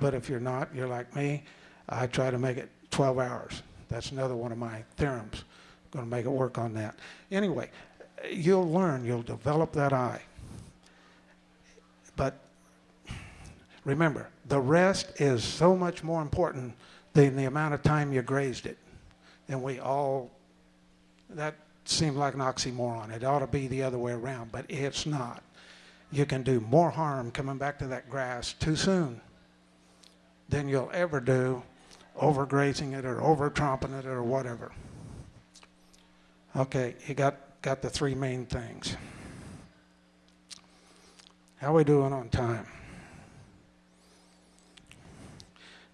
But if you're not, you're like me, I try to make it 12 hours. That's another one of my theorems. Going to make it work on that. Anyway, you'll learn, you'll develop that eye. But remember, the rest is so much more important than the amount of time you grazed it. And we all, that seemed like an oxymoron. It ought to be the other way around, but it's not. You can do more harm coming back to that grass too soon than you'll ever do overgrazing it or over tromping it or whatever. Okay, you got, got the three main things. How we doing on time?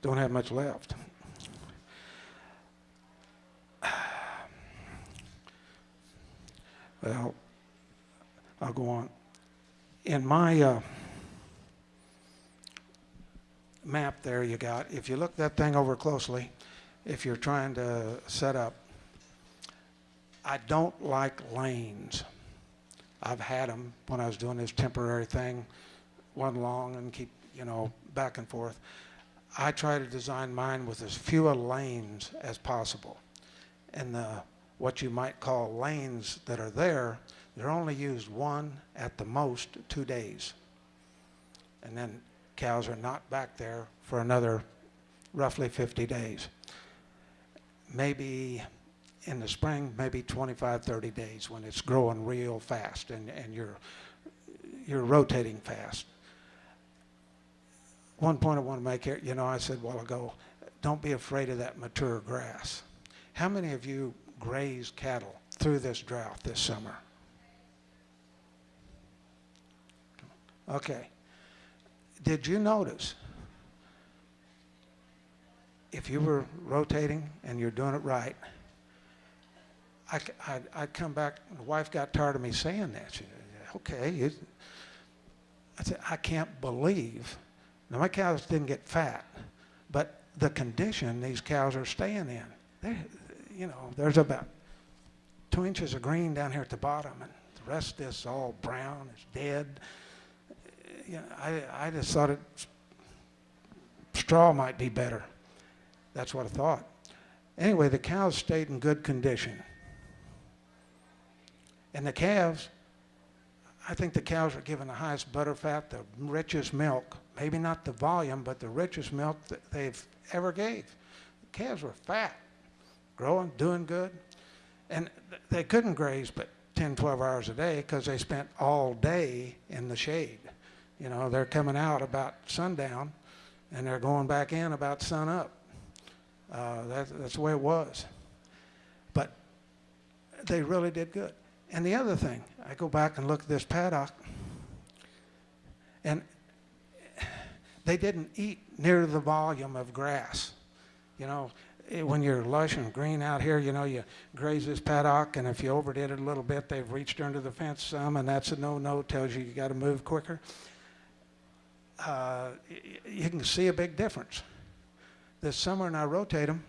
Don't have much left. Well, I'll go on. In my uh, map there you got, if you look that thing over closely, if you're trying to set up, I don't like lanes. I've had them when I was doing this temporary thing, one long and keep, you know, back and forth. I try to design mine with as few lanes as possible. And the, what you might call lanes that are there, they're only used one, at the most, two days. And then cows are not back there for another roughly 50 days. Maybe in the spring, maybe 25, 30 days when it's growing real fast and, and you're, you're rotating fast. One point I want to make here, you know, I said a while ago, don't be afraid of that mature grass. How many of you grazed cattle through this drought this summer? Okay. Did you notice if you were rotating and you're doing it right, I, I'd, I'd come back, the wife got tired of me saying that. She okay. You, I said, I can't believe. Now, my cows didn't get fat, but the condition these cows are staying in, you know, there's about two inches of green down here at the bottom, and the rest is all brown, it's dead. You know, I, I just thought it, straw might be better. That's what I thought. Anyway, the cows stayed in good condition. And the calves, I think the cows were given the highest butter fat, the richest milk. Maybe not the volume, but the richest milk that they've ever gave. The calves were fat, growing, doing good. And th- they couldn't graze but 10, 12 hours a day because they spent all day in the shade. You know, they're coming out about sundown and they're going back in about sun up. Uh, that, that's the way it was. But they really did good. And the other thing, I go back and look at this paddock, and they didn't eat near the volume of grass. You know, eh, when you're lush and green out here, you know, you graze this paddock, and if you overdid it a little bit, they've reached under the fence some, and that's a no-no, tells you you got to move quicker. Uh, you can see a big difference. This summer, and I rotate them,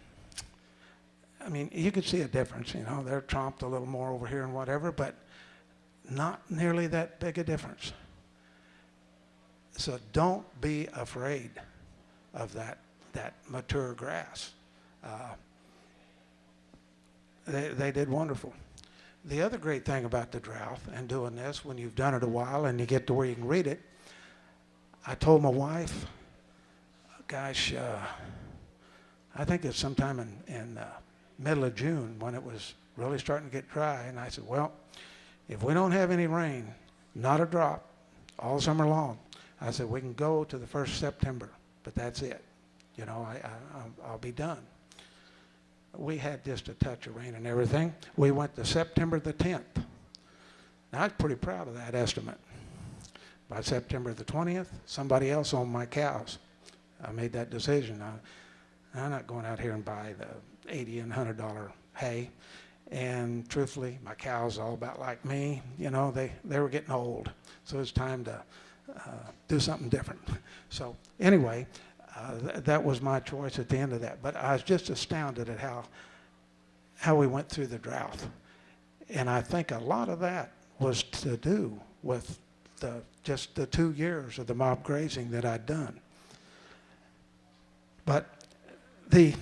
I mean, you can see a difference, you know, they're tromped a little more over here and whatever, but not nearly that big a difference. So don't be afraid of that, that mature grass. Uh, they, they did wonderful. The other great thing about the drought and doing this, when you've done it a while and you get to where you can read it, I told my wife, gosh, uh, I think it's sometime in, in uh, middle of June when it was really starting to get dry. And I said, well, if we don't have any rain, not a drop, all summer long, I said, we can go to the first September, but that's it. You know, I, I, I'll- be done. We had just a touch of rain and everything. We went to September the 10th. Now, I was pretty proud of that estimate. By September the 20th, somebody else owned my cows. I made that decision. I, I'm not going out here and buy the 80 and 100 dollar hay. And truthfully, my cows all about like me. You know, they, they were getting old. So it's time to uh, do something different. So anyway, uh, th- that was my choice at the end of that. But I was just astounded at how, how we went through the drought. And I think a lot of that was to do with the, just the two years of the mob grazing that I'd done. But the,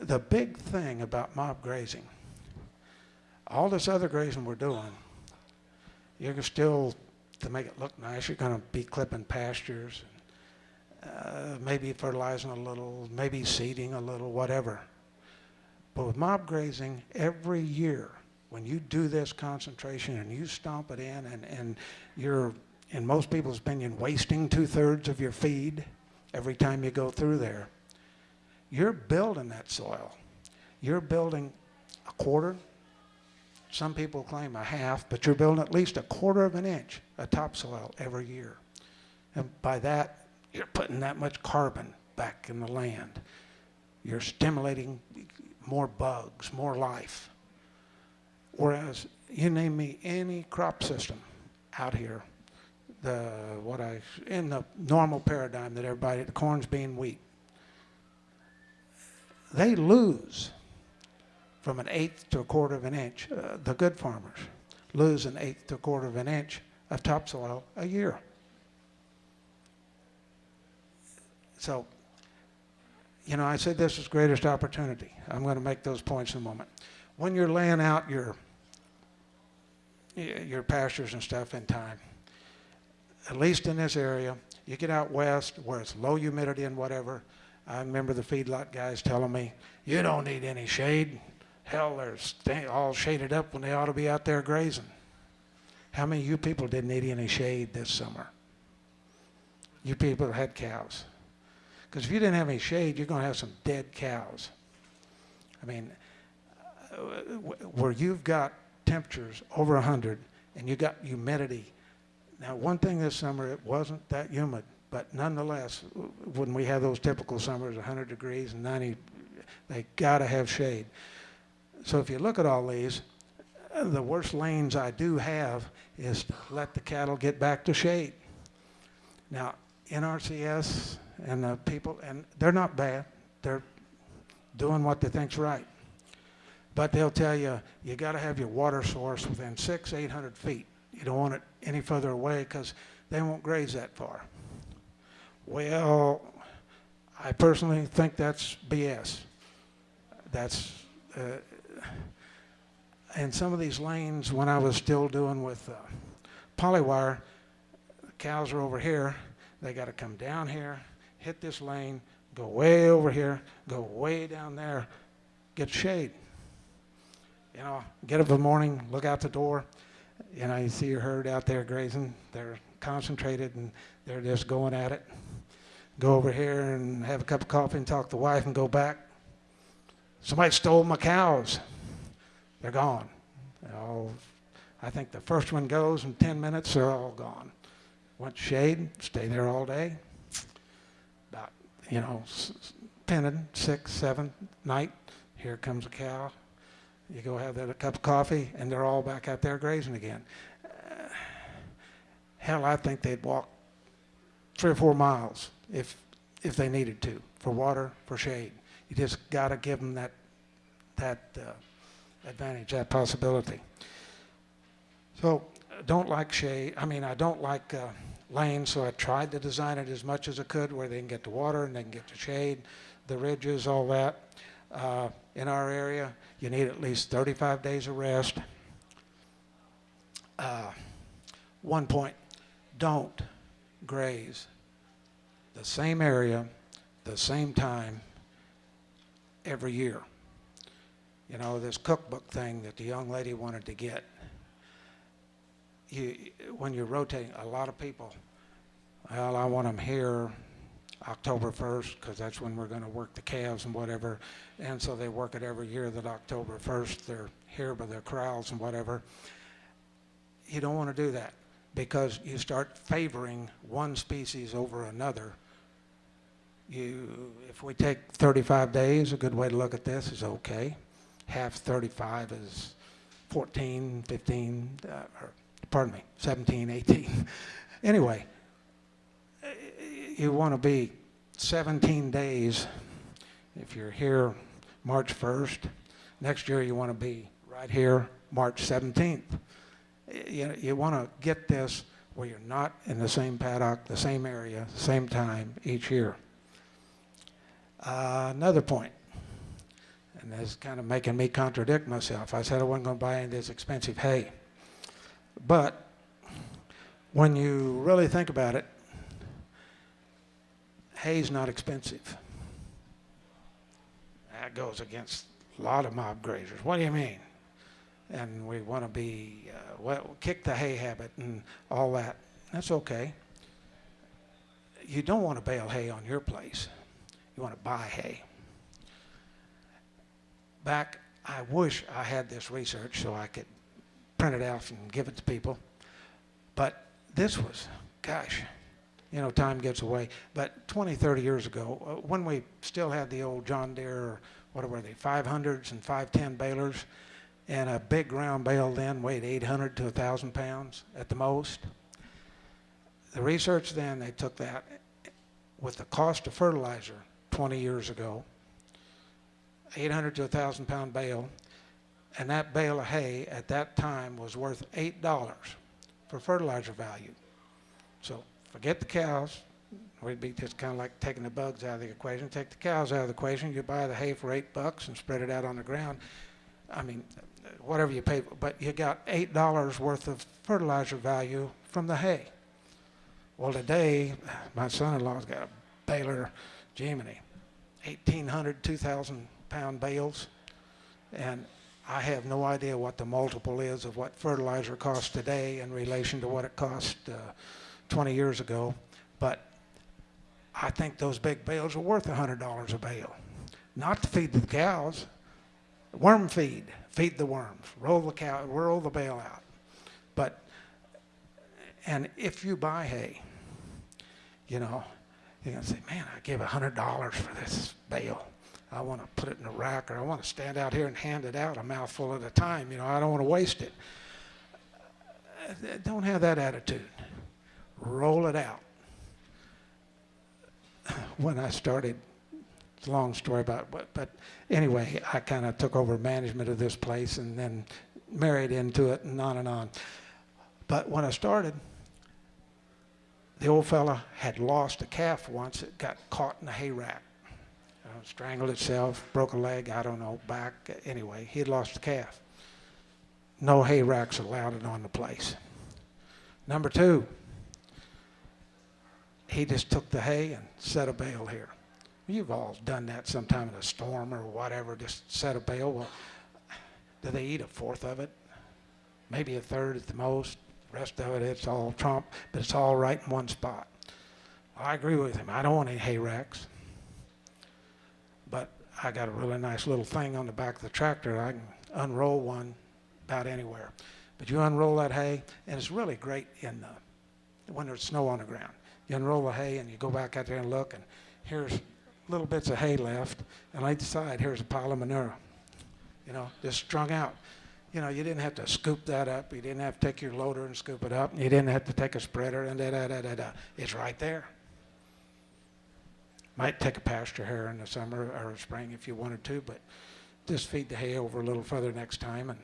the big thing about mob grazing, all this other grazing we're doing, you're still, to make it look nice, you're going to be clipping pastures, uh, maybe fertilizing a little, maybe seeding a little, whatever. But with mob grazing, every year, when you do this concentration and you stomp it in, and, and you're, in most people's opinion, wasting two thirds of your feed every time you go through there, you're building that soil. You're building a quarter, some people claim a half, but you're building at least a quarter of an inch of topsoil every year. And by that, you're putting that much carbon back in the land. You're stimulating more bugs, more life. Whereas you name me any crop system out here, the what I in the normal paradigm that everybody the corn's being wheat, they lose from an eighth to a quarter of an inch. Uh, the good farmers lose an eighth to a quarter of an inch of topsoil a year. So, you know, I said this is greatest opportunity. I'm going to make those points in a moment. When you're laying out your your pastures and stuff in time, at least in this area, you get out west where it's low humidity and whatever. I remember the feedlot guys telling me, "You don't need any shade. Hell, they're all shaded up when they ought to be out there grazing." How many of you people didn't need any shade this summer? You people had cows. Because if you didn't have any shade, you're going to have some dead cows. I mean, uh, where you've got temperatures over 100 and you got humidity. Now, one thing this summer, it wasn't that humid, but nonetheless, when we have those typical summers, 100 degrees and 90, they got to have shade. So if you look at all these, the worst lanes I do have is to let the cattle get back to shade. Now, NRCS and the people, and they're not bad. They're doing what they think's right. But they'll tell you, you got to have your water source within six, 800 feet. You don't want it any further away because they won't graze that far. Well, I personally think that's BS. That's, uh, in some of these lanes, when I was still doing with uh, polywire, cows are over here. They got to come down here, hit this lane, go way over here, go way down there, get shade. You know, get up in the morning, look out the door. You know, you see your herd out there grazing. They're concentrated and they're just going at it. Go over here and have a cup of coffee and talk to the wife and go back. Somebody stole my cows. They're gone. All, I think the first one goes in 10 minutes, they're all gone. Want shade, stay there all day. About, you know, pinning, six, seven, night, here comes a cow. You go have that a cup of coffee, and they're all back out there grazing again. Uh, hell, I think they'd walk three or four miles if if they needed to for water, for shade. You just got to give them that that uh, advantage, that possibility. So, don't like shade. I mean, I don't like uh, lanes, so I tried to design it as much as I could where they can get the water and they can get the shade, the ridges, all that. Uh, in our area, you need at least 35 days of rest. Uh, one point, don't graze the same area, the same time every year. You know, this cookbook thing that the young lady wanted to get. You, when you're rotating, a lot of people, well, I want them here October 1st because that's when we're going to work the calves and whatever. And so they work it every year that October 1st they're here by the corrals and whatever. You don't want to do that because you start favoring one species over another. You, if we take 35 days, a good way to look at this is okay. Half 35 is 14, 15, uh, or pardon me, 17, 18. anyway, you want to be 17 days. If you're here March 1st, next year you want to be right here March 17th. You, you want to get this where you're not in the same paddock, the same area, same time each year. Uh, another point, and this is kind of making me contradict myself. I said I wasn't going to buy any of this expensive hay. But when you really think about it, hay's not expensive. That goes against a lot of mob grazers. What do you mean? And we want to be, uh, well, kick the hay habit and all that. That's okay. You don't want to bale hay on your place. You want to buy hay. Back, I wish I had this research so I could print it out and give it to people. But this was, gosh, you know, time gets away. But 20, 30 years ago, uh, when we still had the old John Deere, or what were they, 500s and 510 balers, and a big round bale then weighed 800 to 1,000 pounds at the most. The research then, they took that with the cost of fertilizer 20 years ago, 800 to 1,000 pound bale, and that bale of hay at that time was worth $8 for fertilizer value. So forget the cows. We'd be just kind of like taking the bugs out of the equation. Take the cows out of the equation. You buy the hay for eight bucks and spread it out on the ground. I mean, whatever you pay, but you got eight dollars worth of fertilizer value from the hay. Well, today, my son-in-law's got a baler, Gemini, 1,800, 2,000 pound bales, and I have no idea what the multiple is of what fertilizer costs today in relation to what it cost uh, 20 years ago, but I think those big bales are worth $100 a bale. Not to feed the cows, worm feed, feed the worms, roll the cow, roll the bale out. But, and if you buy hay, you know, you're gonna say, man, I gave $100 for this bale. I want to put it in a rack or I want to stand out here and hand it out a mouthful at a time. You know, I don't want to waste it. Don't have that attitude. Roll it out. When I started, it's a long story about but but anyway, I kind of took over management of this place and then married into it and on and on. But when I started, the old fella had lost a calf once. It got caught in a hay rack uh, strangled itself, broke a leg, I don't know, back. Anyway, he had lost the calf. No hay racks allowed on the place. Number two, he just took the hay and set a bale here. You've all done that sometime in a storm or whatever, just set a bale. Well, do they eat a fourth of it? Maybe a third at the most. The rest of it, it's all trump, but it's all right in one spot. Well, I agree with him. I don't want any hay racks but I got a really nice little thing on the back of the tractor. I can unroll one about anywhere. But you unroll that hay, and it's really great in the, when there's snow on the ground. You unroll the hay, and you go back out there and look, and here's little bits of hay left, and each side, here's a pile of manure. You know, just strung out. You know, you didn't have to scoop that up. You didn't have to take your loader and scoop it up. You didn't have to take a spreader and da da da da da. It's right there. Might take a pasture hare in the summer or spring if you wanted to, but just feed the hay over a little further next time. And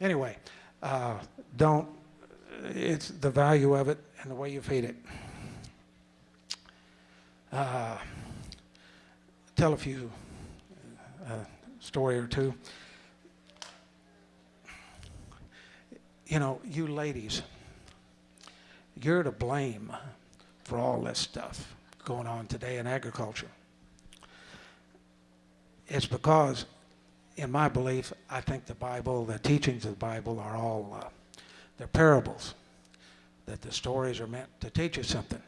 anyway, uh, don't. It's the value of it and the way you feed it. Uh, tell a few uh, story or two. You know, you ladies, you're to blame for all this stuff going on today in agriculture. It's because, in my belief, I think the Bible, the teachings of the Bible are all, uh, they're parables, that the stories are meant to teach us something.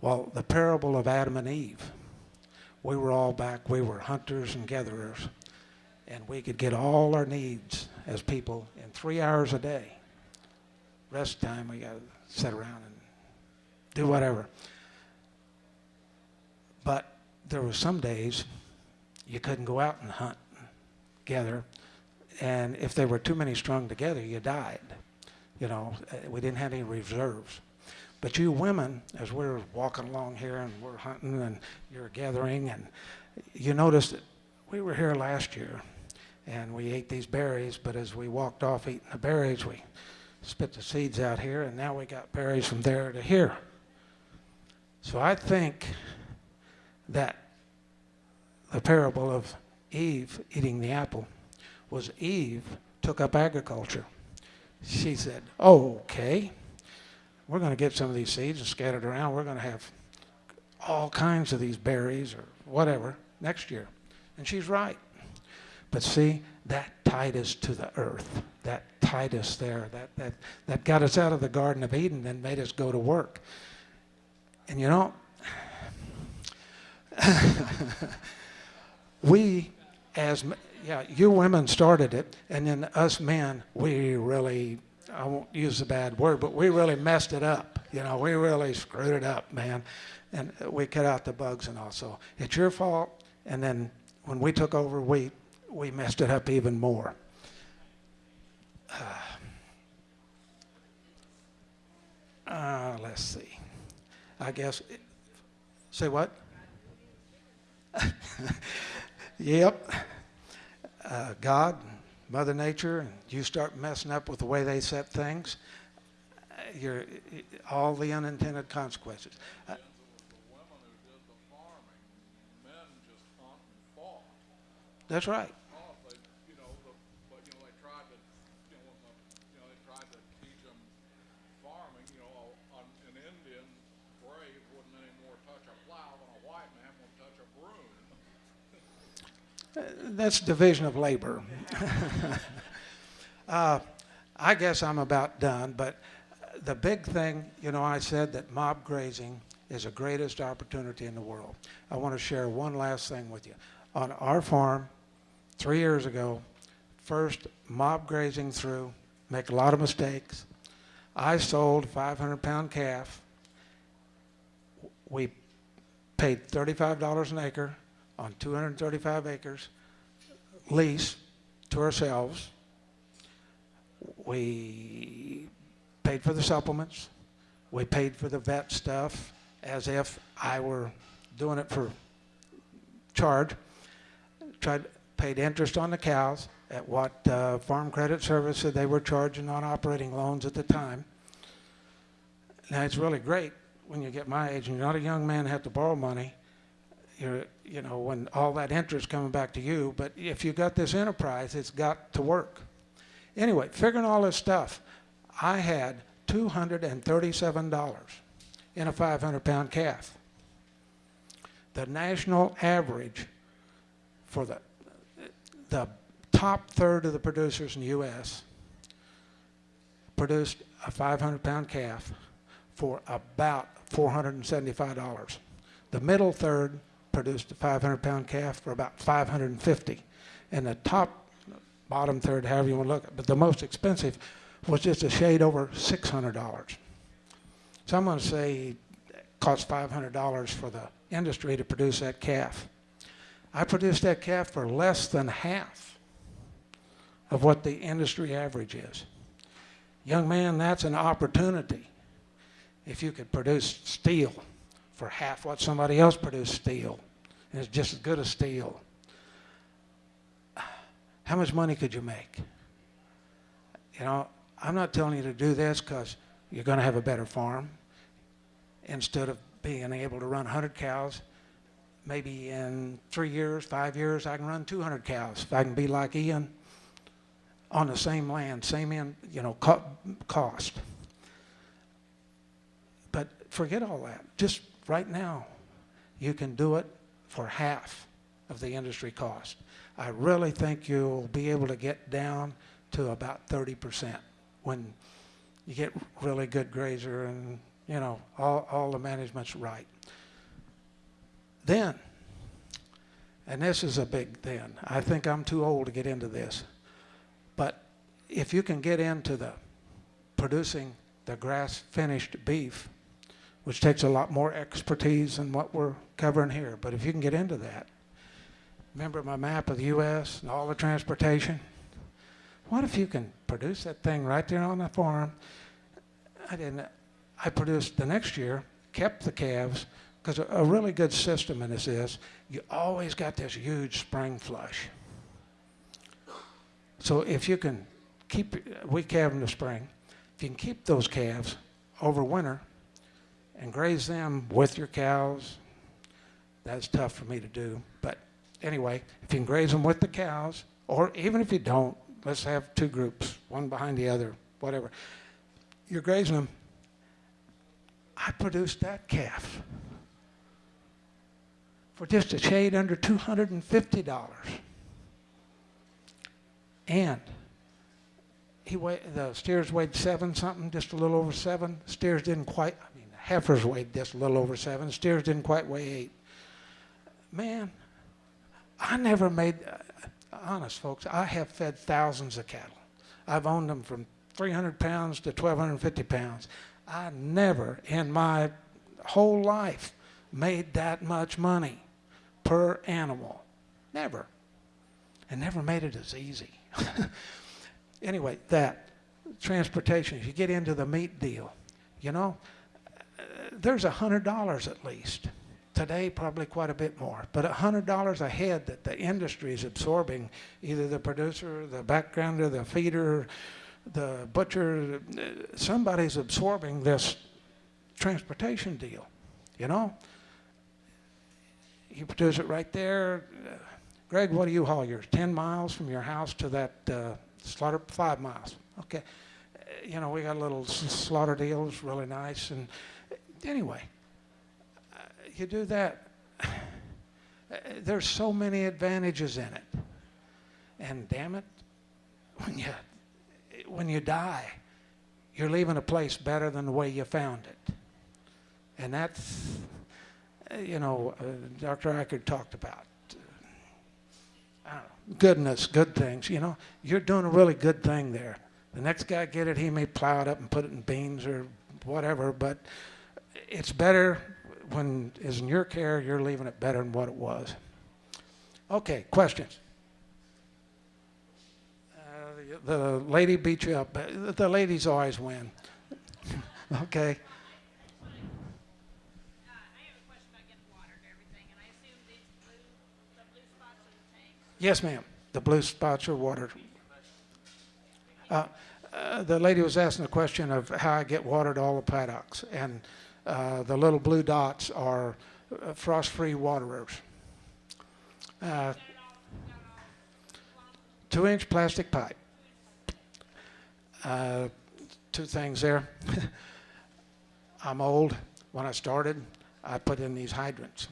Well, the parable of Adam and Eve, we were all back, we were hunters and gatherers, and we could get all our needs as people in three hours a day. Rest time, we got to sit around and do whatever. But there were some days you couldn't go out and hunt together, and if there were too many strung together, you died. You know, uh, we didn't have any reserves. But you women, as we're walking along here and we're hunting and you're gathering, and you noticed that we were here last year and we ate these berries, but as we walked off eating the berries, we spit the seeds out here, and now we got berries from there to here. So I think that the parable of Eve eating the apple was Eve took up agriculture. She said, okay, we're going to get some of these seeds and scattered around. We're going to have all kinds of these berries or whatever next year. And she's right. But see, that tied us to the earth. That tied us there. That, that, that got us out of the Garden of Eden and made us go to work. And you know, we as yeah you women started it and then us men we really i won't use the bad word but we really messed it up you know we really screwed it up man. And we cut out the bugs and all so it's your fault. And then when we took over we we messed it up even more. Uh, uh, let's see. I guess say what? Yep. Uh, God, Mother Nature, and you start messing up with the way they set things, uh, you're all the unintended consequences. Uh, the women who did the farming, men just hunt and fought. that's right. Oh, they, you know, the, but, you know, they tried to, you know, when the, you know, they tried to teach them farming, you know, a- an, an Indian brave wouldn't anymore touch a plow than a white man would touch a broom. That's division of labor. uh, I guess I'm about done, but the big thing, you know, I said that mob grazing is the greatest opportunity in the world. I want to share one last thing with you. On our farm, three years ago, first mob grazing through, make a lot of mistakes. I sold a 500 pound calf. We paid $35 an acre on 235 acres lease to ourselves. We paid for the supplements. We paid for the vet stuff as if I were doing it for charge. Tried paid interest on the cows at what uh, Farm Credit Service said they were charging on operating loans at the time. Now it's really great when you get my age and you're not a young man have to borrow money you're, you know, when all that interest coming back to you. But if you've got this enterprise, it's got to work. Anyway, figuring all this stuff, I had $237 in a 500 pound calf. The national average for the, the top third of the producers in the U.S. produced a 500 pound calf for about $475. The middle third produced a 500 pound calf for about 550 and the top bottom third however you want to look at it but the most expensive was just a shade over $600 so i'm going to say it cost $500 for the industry to produce that calf. I produced that calf for less than half of what the industry average is. Young man that's an opportunity. If you could produce steel for half what somebody else produced steel and it's just as good as steel. How much money could you make? You know, I'm not telling you to do this because you're going to have a better farm. Instead of being able to run 100 cows, maybe in three years, five years, I can run 200 cows. If I can be like Ian on the same land, same in, you know, co- cost. But forget all that. Just right now, you can do it for half of the industry cost. I really think you'll be able to get down to about 30% when you get really good grazer and, you know, all, all the management's right. Then, and this is a big then. I think I'm too old to get into this. But if you can get into the producing the grass finished beef, which takes a lot more expertise than what we're covering here, but if you can get into that, remember my map of the US and all the transportation? What if you can produce that thing right there on the farm? I didn't, I produced the next year, kept the calves, because a, a really good system in this is you always got this huge spring flush. So if you can keep, we calve in the spring, if you can keep those calves over winter and graze them with your cows, that's tough for me to do. But anyway, if you can graze them with the cows, or even if you don't, let's have two groups, one behind the other, whatever. You're grazing them. I produced that calf for just a shade under $250. And he weighed, the steers weighed seven something, just a little over seven. Steers didn't quite, heifers weighed just a little over seven. Steers didn't quite weigh eight. Man, I never made, uh, honest folks, I have fed thousands of cattle. I've owned them from 300 pounds to 1,250 pounds. I never in my whole life made that much money per animal. Never. And never made it as easy. anyway, that transportation, if you get into the meat deal, you know, there's a hundred dollars at least. Today, probably quite a bit more, but a hundred dollars a head that the industry is absorbing, either the producer, the backgrounder, the feeder, the butcher, somebody's absorbing this transportation deal, you know? You produce it right there. Greg, what do you haul yours? 10 miles from your house to that uh, slaughter? Five miles. Okay. Uh, you know, we got a little slaughter deal. It's really nice. And uh, anyway, uh, you do that. Uh, There's so many advantages in it. And damn it, when you, when you die, you're leaving a place better than the way you found it. And that's, uh, you know, uh, Dr. Eichert talked about don't know, goodness, good things. You know, you're doing a really good thing there. The next guy get it, he may plow it up and put it in beans or whatever, but it's better when it's in your care, you're leaving it better than what it was. Okay, questions? Uh, the the lady beat you up. The ladies always win. okay. Yes, ma'am. The blue spots are water. Uh, uh, the lady was asking a question of how I get water to all the paddocks, and uh, the little blue dots are uh, frost-free waterers. Uh, two-inch plastic pipe. Uh, two things there. I'm old. When I started, I put in these hydrants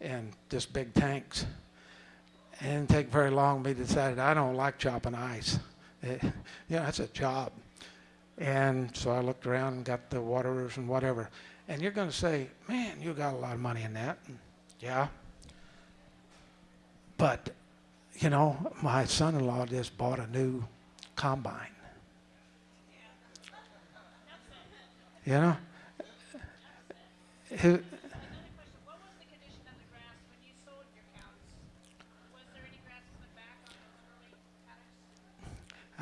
and just big tanks. It didn't take very long. We decided I don't like chopping ice. It, you know, that's a job. And so I looked around and got the waterers and whatever. And you're going to say, man, you got a lot of money in that. And, yeah. But, you know, my son-in-law just bought a new combine. You know Another question, what was the condition of the grass when you sold your cows? Was there any grass in the back on those early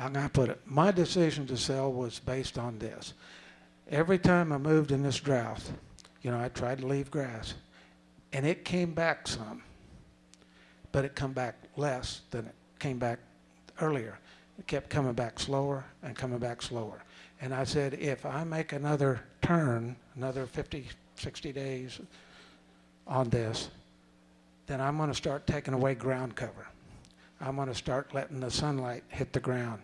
I'm to put it, my decision to sell was based on this. Every time I moved in this drought, you know, I tried to leave grass, and it came back some, but it come back less than it came back earlier. It kept coming back slower and coming back slower. And I said, if I make another turn, another 50, 60 days on this, then I'm going to start taking away ground cover. I'm going to start letting the sunlight hit the ground.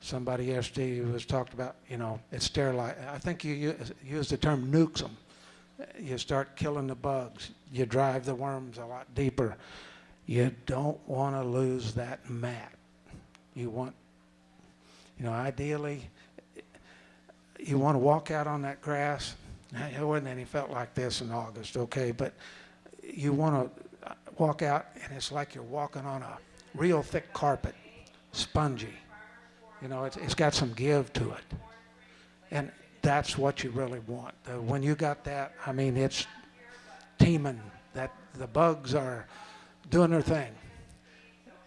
Somebody yesterday was talked about, you know, it's sterilized. I think you u- used the term nukes them. You start killing the bugs. You drive the worms a lot deeper. You don't want to lose that mat. You want, you know, ideally, you want to walk out on that grass. It wasn't any felt like this in August, okay, but you want to, walk out and it's like you're walking on a real thick carpet, spongy. You know, it's, it's got some give to it. And that's what you really want. Uh, when you got that, I mean, it's teeming. That the bugs are doing their thing.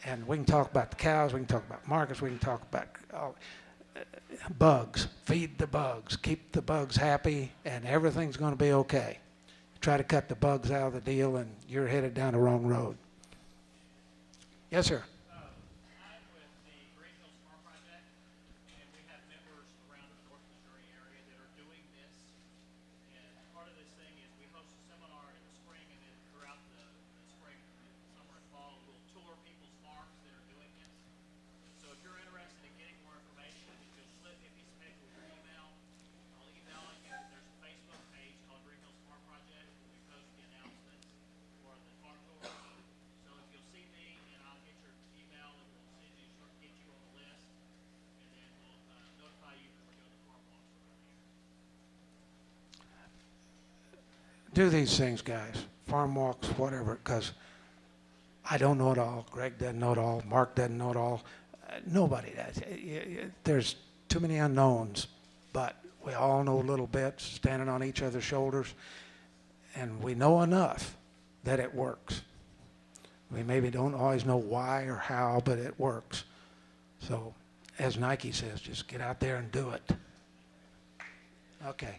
And we can talk about the cows, we can talk about markets, we can talk about all, bugs. Feed the bugs. Keep the bugs happy, and everything's going to be okay. Try to cut the bugs out of the deal, and you're headed down the wrong road. Yes, sir. I'm with the Green Hills Farm Project, and we have members around the North Missouri area that are doing this. And part of this thing is we host a seminar in the spring and then throughout the, the spring, summer and fall, we'll tour people's farms that are doing this. So if you're interested in getting more information, if you'll slip me a piece of paper with your email, I'll email you. There's a Facebook page called Green Hills Farm Project, where we post the announcements for the farm tours. So if you'll see me, and I'll get your email, and we'll send you, sort of get you on the list, and then we'll, uh, notify you when we're doing the farm walks around here. Do these things, guys. Farm walks, whatever, because I don't know it all. Greg doesn't know it all. Mark doesn't know it all. Uh, nobody does. There's too many unknowns, but we all know little bits, standing on each other's shoulders, and we know enough that it works. We maybe don't always know why or how, but it works. So, as Nike says, just get out there and do it. Okay.